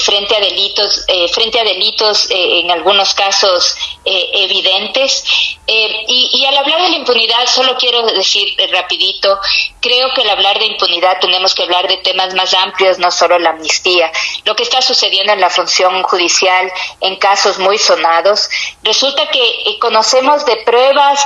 frente a delitos, frente a delitos en algunos casos eh, evidentes. Eh, y, al hablar de la impunidad, solo quiero decir rapidito, creo que al hablar de impunidad tenemos que hablar de temas más amplios, no solo la amnistía. Lo que está sucediendo en la función judicial en casos muy sonados, resulta que conocemos de pruebas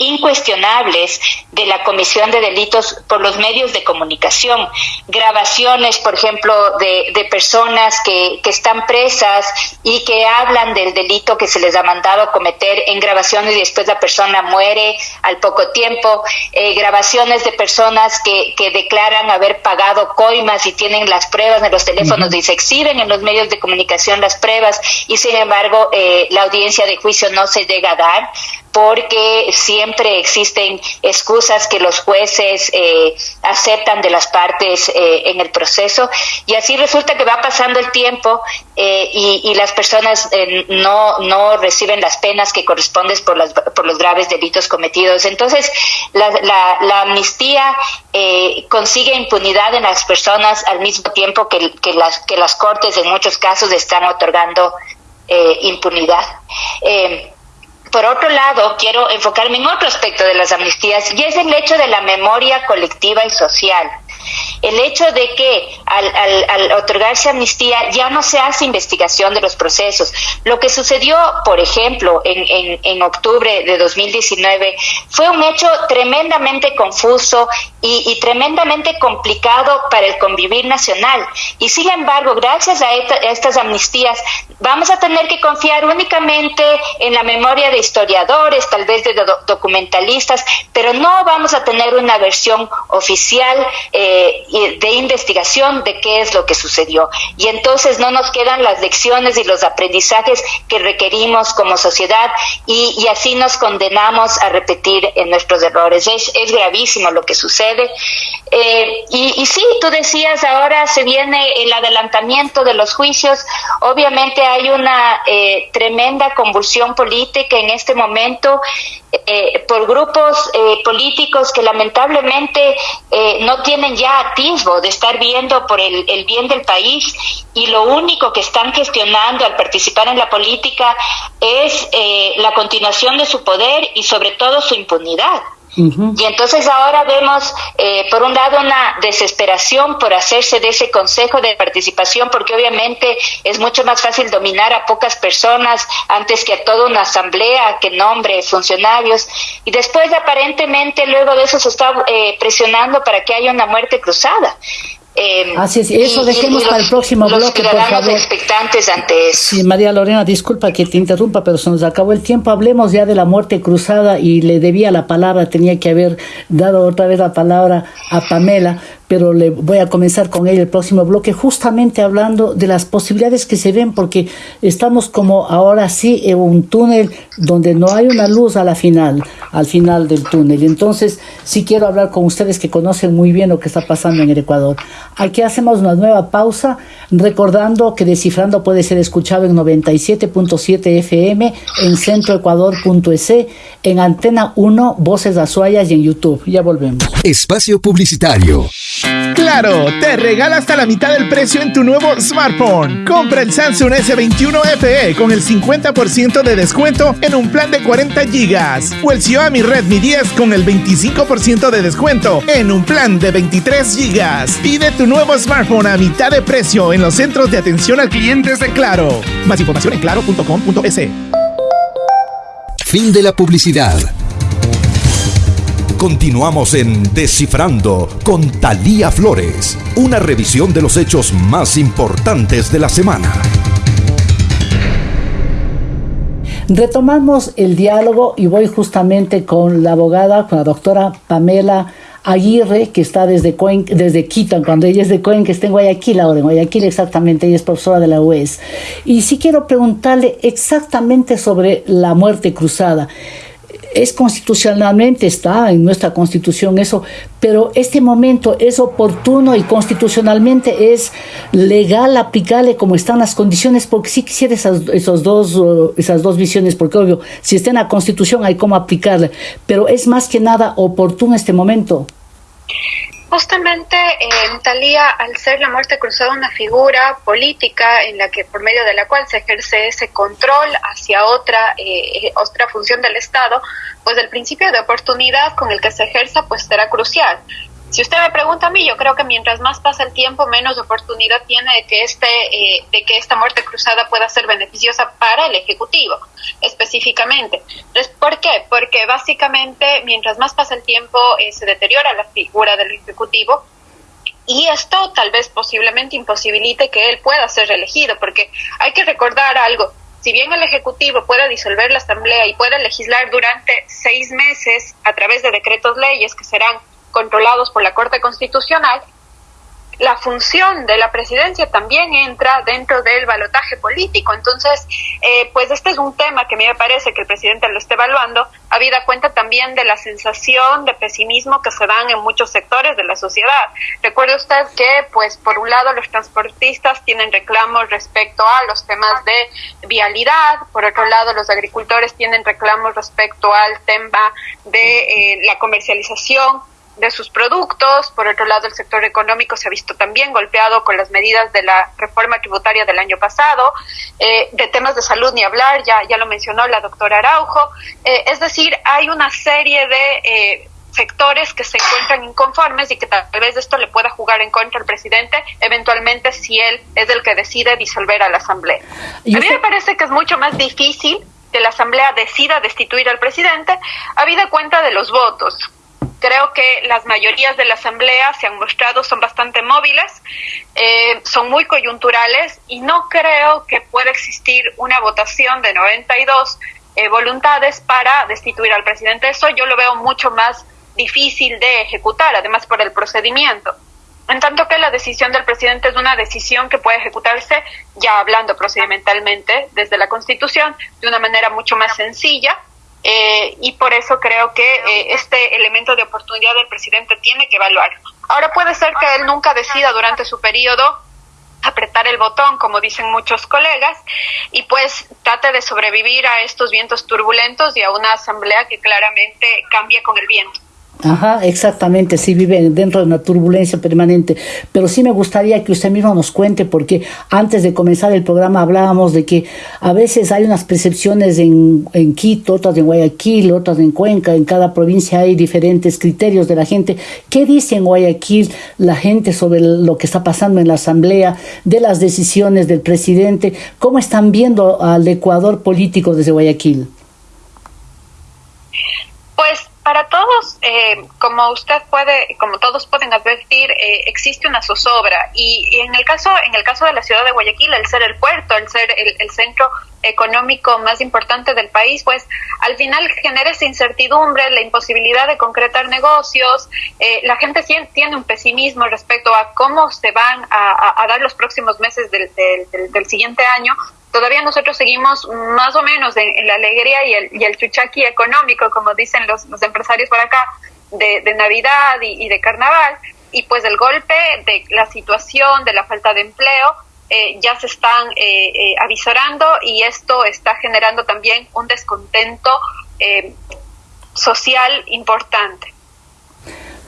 incuestionables de la comisión de delitos por los medios de comunicación, grabaciones, por ejemplo, de, personas que, están presas y que hablan del delito que se les ha mandado cometer en grabaciones y después la persona muere al poco tiempo, eh, grabaciones de personas que declaran haber pagado coimas y tienen las pruebas en los teléfonos y se exhiben en los medios de comunicación las pruebas y sin embargo eh, la audiencia de juicio no se llega a dar porque siempre existen excusas que los jueces eh, aceptan de las partes eh, en el proceso y así resulta que va pasando el tiempo eh, y, las personas no, no reciben las penas que corresponden por, las, por los graves delitos cometidos. Entonces, la, la, amnistía consigue impunidad en las personas al mismo tiempo que, las, que las cortes en muchos casos están otorgando impunidad. Por otro lado, quiero enfocarme en otro aspecto de las amnistías y es el hecho de la memoria colectiva y social. El hecho de que al, otorgarse amnistía ya no se hace investigación de los procesos. Lo que sucedió, por ejemplo, en, en, octubre de 2019 fue un hecho tremendamente confuso y, tremendamente complicado para el convivir nacional. Y sin embargo, gracias a, estas amnistías, vamos a tener que confiar únicamente en la memoria de historiadores, tal vez de documentalistas, pero no vamos a tener una versión oficial. Eh, de investigación de qué es lo que sucedió. Y entonces no nos quedan las lecciones y los aprendizajes que requerimos como sociedad y, así nos condenamos a repetir en nuestros errores. Es, es gravísimo lo que sucede. Eh, y, sí, tú decías, ahora se viene el adelantamiento de los juicios. Obviamente hay una eh, tremenda convulsión política en este momento eh, por grupos eh, políticos que lamentablemente eh, no tienen ya atisbo de estar viendo por el, el, bien del país y lo único que están gestionando al participar en la política es la continuación de su poder y sobre todo su impunidad. Y entonces ahora vemos, eh, por un lado, una desesperación por hacerse de ese consejo de participación, porque obviamente es mucho más fácil dominar a pocas personas antes que a toda una asamblea que nombre funcionarios. Y después, aparentemente, luego de eso se está eh, presionando para que haya una muerte cruzada. Eh, Así es, eso dejemos para el próximo bloque, por favor. expectantes ante eso. Sí, María Lorena, disculpa que te interrumpa, pero se nos acabó el tiempo. Hablemos ya de la muerte cruzada y le debía la palabra, tenía que haber dado otra vez la palabra a Pamela, pero le voy a comenzar con ella el próximo bloque, justamente hablando de las posibilidades que se ven, porque estamos como ahora sí en un túnel donde no hay una luz a la final, al final del túnel. Entonces, sí quiero hablar con ustedes que conocen muy bien lo que está pasando en el Ecuador. Aquí hacemos una nueva pausa, recordando que Descifrando puede ser escuchado en 97.7 FM, en centroecuador.es, en Antena 1, Voces Azuayas y en YouTube. Ya volvemos. Espacio Publicitario. Claro, te regala hasta la mitad del precio en tu nuevo smartphone. Compra el Samsung S21 FE con el 50% de descuento en un plan de 40 GB o el Xiaomi Redmi 10 con el 25% de descuento en un plan de 23 GB. Pide tu nuevo smartphone a mitad de precio en los centros de atención al cliente de Claro. Más información en claro.com.es. Fin de la publicidad. Continuamos en Descifrando con Talía Flores, una revisión de los hechos más importantes de la semana. Retomamos el diálogo y voy justamente con la abogada, con la doctora Pamela Aguirre, que está desde, desde Quito, cuando ella es de que está en Guayaquil ahora, en Guayaquil exactamente, ella es profesora de la UES. Y sí quiero preguntarle exactamente sobre la muerte cruzada es constitucionalmente, está en nuestra constitución eso, pero este momento es oportuno y constitucionalmente es legal aplicarle como están las condiciones, porque sí quisiera esas, esos dos, esas dos visiones, porque obvio, si está en la constitución hay cómo aplicarle, pero es más que nada oportuno este momento. Justamente, eh, Talía, al ser la muerte cruzada una figura política en la que por medio de la cual se ejerce ese control hacia otra eh, otra función del Estado, pues el principio de oportunidad con el que se ejerza pues será crucial. Si usted me pregunta a mí, yo creo que mientras más pasa el tiempo, menos oportunidad tiene de que este, eh, de que esta muerte cruzada pueda ser beneficiosa para el ejecutivo, específicamente. ¿por qué? Porque básicamente, mientras más pasa el tiempo, eh, se deteriora la figura del ejecutivo y esto tal vez posiblemente imposibilite que él pueda ser reelegido, porque hay que recordar algo. Si bien el Ejecutivo puede disolver la Asamblea y puede legislar durante seis meses a través de decretos leyes que serán controlados por la Corte Constitucional, la función de la presidencia también entra dentro del balotaje político. Entonces, eh, pues este es un tema que a mí me parece que el presidente lo está evaluando, habida cuenta también de la sensación de pesimismo que se dan en muchos sectores de la sociedad. Recuerde usted que, pues, por un lado, los transportistas tienen reclamos respecto a los temas de vialidad, por otro lado, los agricultores tienen reclamos respecto al tema de eh, la comercialización de sus productos. Por otro lado, el sector económico se ha visto también golpeado con las medidas de la reforma tributaria del año pasado. Eh, de temas de salud ni hablar, ya, ya lo mencionó la doctora Araujo. Eh, es decir, hay una serie de eh, sectores que se encuentran inconformes y que tal vez esto le pueda jugar en contra al presidente, eventualmente si él es el que decide disolver a la Asamblea. A mí me parece que es mucho más difícil que la Asamblea decida destituir al presidente, habida cuenta de los votos. Creo que las mayorías de la Asamblea se han mostrado, son bastante móviles, eh, son muy coyunturales y no creo que pueda existir una votación de 92 eh, voluntades para destituir al presidente. Eso yo lo veo mucho más difícil de ejecutar, además por el procedimiento. En tanto que la decisión del presidente es una decisión que puede ejecutarse, ya hablando procedimentalmente desde la Constitución, de una manera mucho más sencilla eh, y por eso creo que eh, este elemento de oportunidad del presidente tiene que evaluar. Ahora puede ser que él nunca decida durante su periodo apretar el botón, como dicen muchos colegas, y pues trate de sobrevivir a estos vientos turbulentos y a una asamblea que claramente cambia con el viento. Ajá, exactamente, sí vive dentro de una turbulencia permanente. Pero sí me gustaría que usted mismo nos cuente, porque antes de comenzar el programa hablábamos de que a veces hay unas percepciones en, en Quito, otras en Guayaquil, otras en Cuenca, en cada provincia hay diferentes criterios de la gente. ¿Qué dice en Guayaquil la gente sobre lo que está pasando en la Asamblea, de las decisiones del presidente? ¿Cómo están viendo al Ecuador político desde Guayaquil? Para todos, eh, como usted puede, como todos pueden advertir, eh, existe una zozobra. Y, en el caso, en el caso de la ciudad de Guayaquil, el ser el puerto, el ser el, centro económico más importante del país, pues al final genera esa incertidumbre, la imposibilidad de concretar negocios, eh, la gente tiene un pesimismo respecto a cómo se van a, dar los próximos meses del, del siguiente año, todavía nosotros seguimos más o menos en, la alegría y el, y el, chuchaqui económico, como dicen los, los empresarios por acá, de, Navidad y, de Carnaval, y pues el golpe de la situación, de la falta de empleo, eh, ya se están eh, eh, avisorando y esto está generando también un descontento eh, social importante.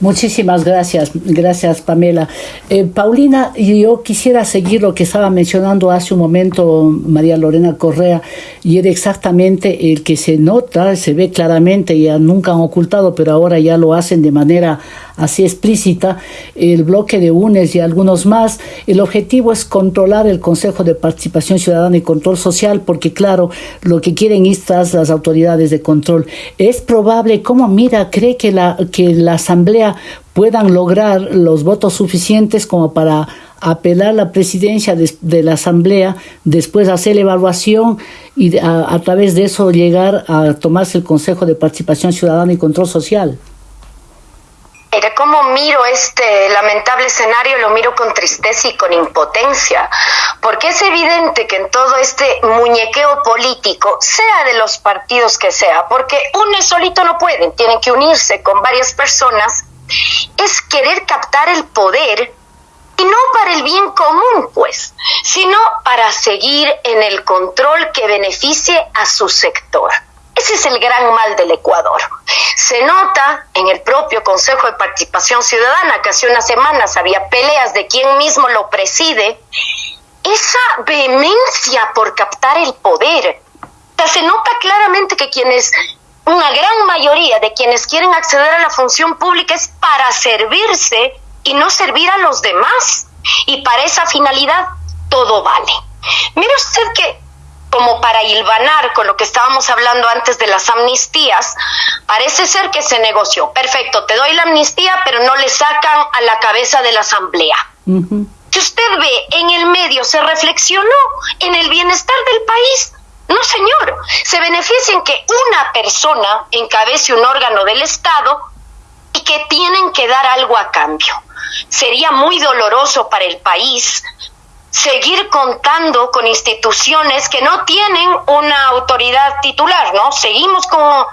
Muchísimas gracias, gracias Pamela. Eh, Paulina, yo quisiera seguir lo que estaba mencionando hace un momento María Lorena Correa, y era exactamente el que se nota, se ve claramente, ya nunca han ocultado, pero ahora ya lo hacen de manera así explícita, el bloque de UNES y algunos más. El objetivo es controlar el Consejo de Participación Ciudadana y Control Social, porque claro, lo que quieren estas las autoridades de control. Es probable, como mira, cree que la, que la Asamblea puedan lograr los votos suficientes como para apelar la presidencia de, la Asamblea, después hacer la evaluación y a través de eso llegar a tomarse el Consejo de Participación Ciudadana y Control Social. Mire, cómo miro este lamentable escenario, lo miro con tristeza y con impotencia, porque es evidente que en todo este muñequeo político, sea de los partidos que sea, porque uno solito no pueden, tienen que unirse con varias personas, es querer captar el poder y no para el bien común, pues, sino para seguir en el control que beneficie a su sector. Ese es el gran mal del Ecuador. Se nota en el propio Consejo de Participación Ciudadana que hace unas semanas había peleas de quién mismo lo preside, esa vehemencia por captar el poder. se nota claramente que quienes, una gran mayoría de quienes quieren acceder a la función pública es para servirse y no servir a los demás. Y para esa finalidad todo vale. Mire usted que como para hilvanar con lo que estábamos hablando antes de las amnistías, parece ser que se negoció. Perfecto, te doy la amnistía, pero no le sacan a la cabeza de la asamblea. Si usted ve, en el medio se reflexionó en el bienestar del país. No, señor, se beneficia en que una persona encabece un órgano del Estado y que tienen que dar algo a cambio. Sería muy doloroso para el país seguir contando con instituciones que no tienen una autoridad titular, ¿no? Seguimos con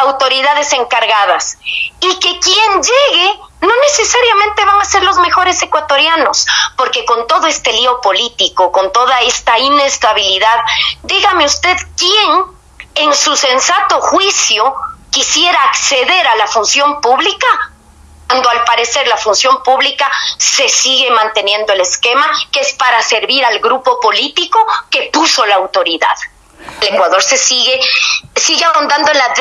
autoridades encargadas y que quien llegue no necesariamente van a ser los mejores ecuatorianos, porque con todo este lío político, con toda esta inestabilidad, dígame usted quién en su sensato juicio quisiera acceder a la función pública cuando al parecer la función pública se sigue manteniendo el esquema que es para servir al grupo político que puso la autoridad. El Ecuador se sigue, sigue ahondando en la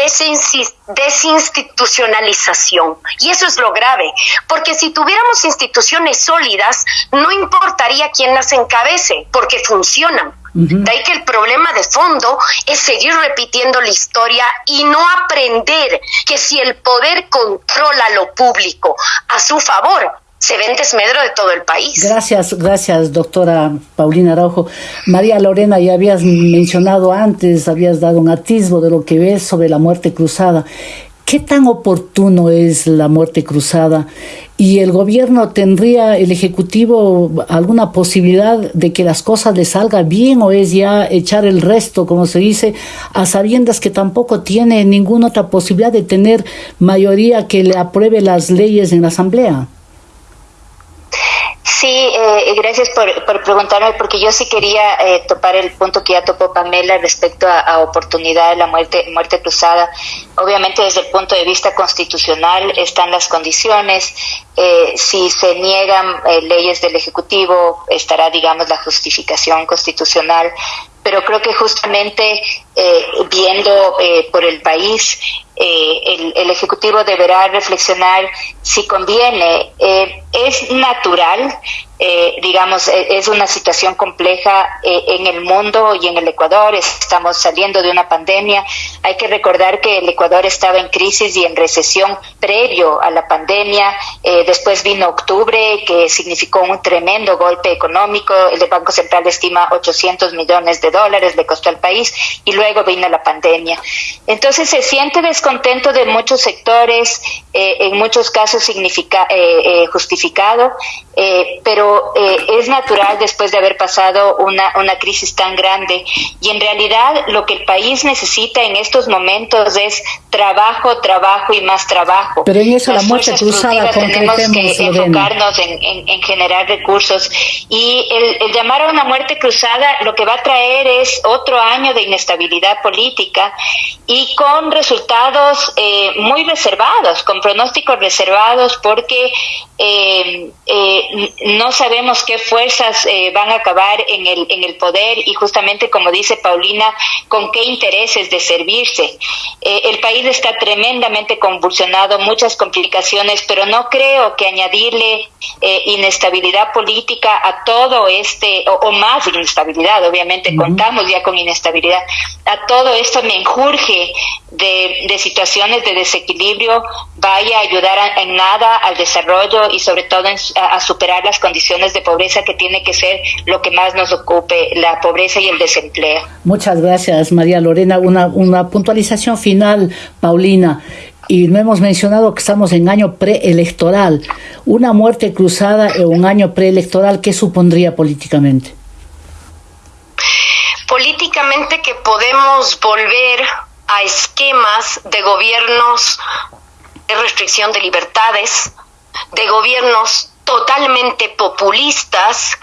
desinstitucionalización. Y eso es lo grave, porque si tuviéramos instituciones sólidas, no importaría quién las encabece, porque funcionan. De ahí que el problema de fondo es seguir repitiendo la historia y no aprender que si el poder controla lo público a su favor, se ve en desmedro de todo el país. Gracias, gracias, doctora Paulina Araujo. María Lorena, ya habías mencionado antes, habías dado un atisbo de lo que ves sobre la muerte cruzada. ¿Qué tan oportuno es la muerte cruzada? ¿Y el gobierno tendría, el Ejecutivo, alguna posibilidad de que las cosas le salgan bien o es ya echar el resto, como se dice, a sabiendas que tampoco tiene ninguna otra posibilidad de tener mayoría que le apruebe las leyes en la Asamblea? Sí, eh, gracias por, por, preguntarme, porque yo sí quería eh, topar el punto que ya topó Pamela respecto a, oportunidad de la muerte, muerte cruzada. Obviamente, desde el punto de vista constitucional están las condiciones. Eh, si se niegan eh, leyes del Ejecutivo, estará, digamos, la justificación constitucional. Pero creo que justamente viendo por el país, el, el, Ejecutivo deberá reflexionar si conviene. es natural eh, digamos, e, es una situación compleja eh, en el mundo y en el Ecuador. Estamos saliendo de una pandemia. Hay que recordar que el Ecuador estaba en crisis y en recesión previo a la pandemia. Eh, después vino octubre, que significó un tremendo golpe económico. El Banco Central estima 800 millones de dólares le costó al país y luego vino la pandemia. Entonces se siente descontento de muchos sectores, en muchos casos significa, justificado, pero eh, es natural después de haber pasado una, una crisis tan grande. Y en realidad lo que el país necesita en estos momentos es trabajo, trabajo y más trabajo. Pero en eso la muerte cruzada tenemos que enfocarnos en, en, generar recursos. Y el, el, llamar a una muerte cruzada lo que va a traer es otro año de inestabilidad política y con resultados eh, muy reservados, con pronósticos reservados porque eh, eh, no sabemos qué fuerzas eh, van a acabar en el, en el poder y justamente como dice Paulina, con qué intereses de servirse. Eh, el país está tremendamente convulsionado, muchas complicaciones, pero no creo que añadirle eh, inestabilidad política a todo este, o, más inestabilidad, obviamente contamos ya con inestabilidad, a todo esto me enjurge de, de situaciones de desequilibrio, vaya a ayudar en nada al desarrollo y sobre todo a superar las condiciones de pobreza que tiene que ser lo que más nos ocupe, la pobreza y el desempleo. Muchas gracias, María Lorena. Una, una puntualización final, Paulina. Y no hemos mencionado que estamos en año preelectoral. Una muerte cruzada en un año preelectoral, ¿qué supondría políticamente? Políticamente que podemos volver a esquemas de gobiernos de restricción de libertades, de gobiernos totalmente populistas,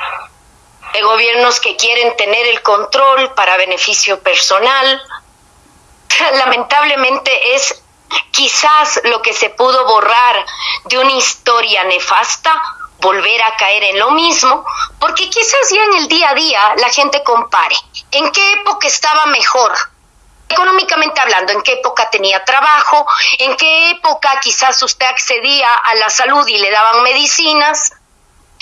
de gobiernos que quieren tener el control para beneficio personal, [LAUGHS] lamentablemente es quizás lo que se pudo borrar de una historia nefasta, volver a caer en lo mismo, porque quizás ya en el día a día la gente compare en qué época estaba mejor, económicamente hablando, en qué época tenía trabajo, en qué época quizás usted accedía a la salud y le daban medicinas,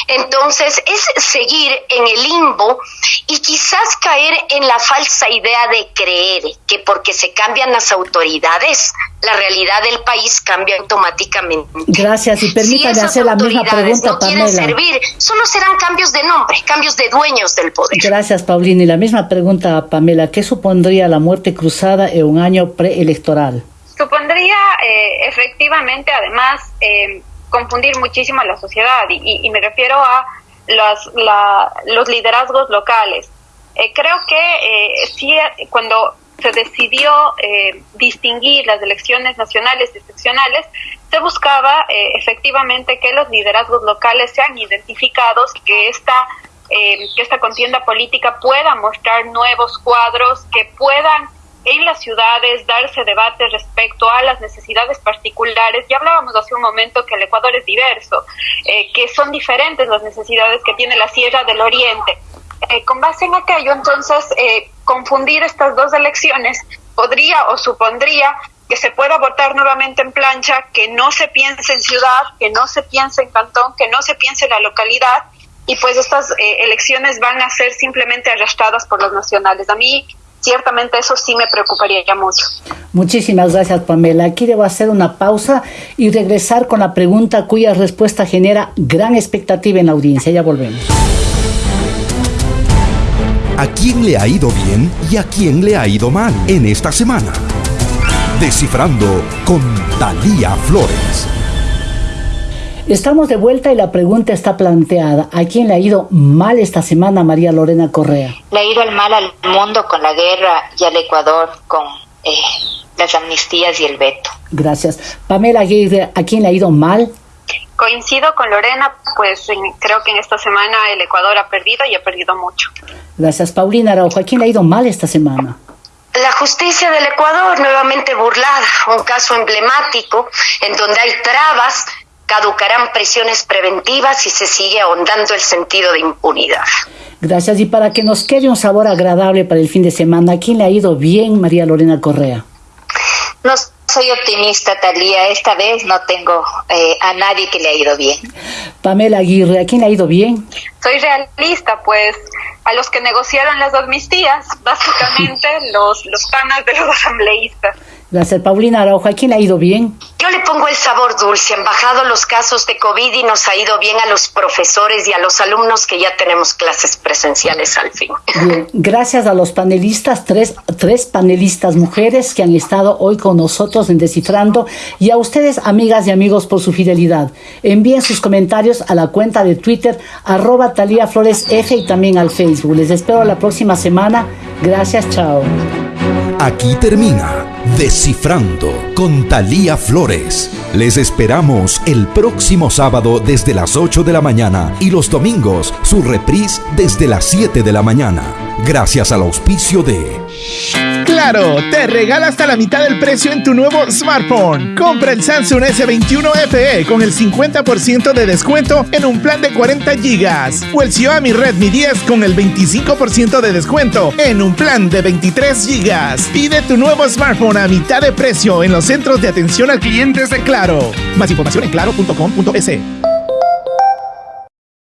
entonces es seguir en el limbo y quizás caer en la falsa idea de creer que porque se cambian las autoridades, la realidad del país cambia automáticamente. Gracias y permítame hacer la misma pregunta, no quieren servir, solo serán cambios de nombre, cambios de dueños del poder. Gracias, Paulina. Y la misma pregunta a Pamela, ¿qué supondría la muerte cruzada en un año preelectoral? Supondría eh, efectivamente, además, eh, confundir muchísimo a la sociedad y, me refiero a los, los liderazgos locales. Eh, creo que eh, sí, cuando se decidió eh, distinguir las elecciones nacionales y seccionales, se buscaba eh, efectivamente que los liderazgos locales sean identificados, que esta, que esta contienda política pueda mostrar nuevos cuadros, que puedan en las ciudades darse debate respecto a las necesidades particulares. Ya hablábamos hace un momento que el Ecuador es diverso, eh, que son diferentes las necesidades que tiene la Sierra del Oriente. Eh, con base en aquello, entonces, eh, confundir estas dos elecciones podría o supondría que se pueda votar nuevamente en plancha, que no se piense en ciudad, que no se piense en cantón, que no se piense en la localidad, y pues estas elecciones van a ser simplemente arrastradas por los nacionales. A mí ciertamente eso sí me preocuparía ya mucho. Muchísimas gracias, Pamela. Aquí debo hacer una pausa y regresar con la pregunta cuya respuesta genera gran expectativa en la audiencia. Ya volvemos. ¿A quién le ha ido bien y a quién le ha ido mal en esta semana? Descifrando con Talía Flores. Estamos de vuelta y la pregunta está planteada. ¿A quién le ha ido mal esta semana María Lorena Correa? Le ha ido el mal al mundo con la guerra y al Ecuador con eh, las amnistías y el veto. Gracias. Pamela Aguirre, ¿a quién le ha ido mal? Coincido con Lorena, pues creo que en esta semana el Ecuador ha perdido y ha perdido mucho. Gracias. Paulina Araujo, ¿a quién le ha ido mal esta semana? La justicia del Ecuador nuevamente burlada, un caso emblemático en donde hay trabas caducarán prisiones preventivas y se sigue ahondando el sentido de impunidad. Gracias. Y para que nos quede un sabor agradable para el fin de semana, ¿a quién le ha ido bien, María Lorena Correa? No soy optimista, Talía. Esta vez no tengo eh, a nadie que le ha ido bien. Pamela Aguirre, ¿a quién le ha ido bien? Soy realista, pues a los que negociaron las amnistías, básicamente [LAUGHS] los, los panas de los asambleístas. Gracias, Paulina Araujo. ¿A quién le ha ido bien? Yo le pongo el sabor dulce. Han bajado los casos de COVID y nos ha ido bien a los profesores y a los alumnos que ya tenemos clases presenciales al fin. Bien, gracias a los panelistas, tres, tres panelistas mujeres que han estado hoy con nosotros en Descifrando y a ustedes, amigas y amigos, por su fidelidad. Envíen sus comentarios a la cuenta de Twitter, arroba Talía Flores F y también al Facebook. Les espero la próxima semana. Gracias, chao. Aquí termina Descifrando con Talía Flores. Les esperamos el próximo sábado desde las 8 de la mañana y los domingos su reprise desde las 7 de la mañana. Gracias al auspicio de Claro, te regala hasta la mitad del precio en tu nuevo smartphone. Compra el Samsung S21 FE con el 50% de descuento en un plan de 40 GB o el Xiaomi Redmi 10 con el 25% de descuento en un plan de 23 GB. Pide tu nuevo smartphone a mitad de precio en los centros de atención al cliente de Claro. Más información en claro.com.es.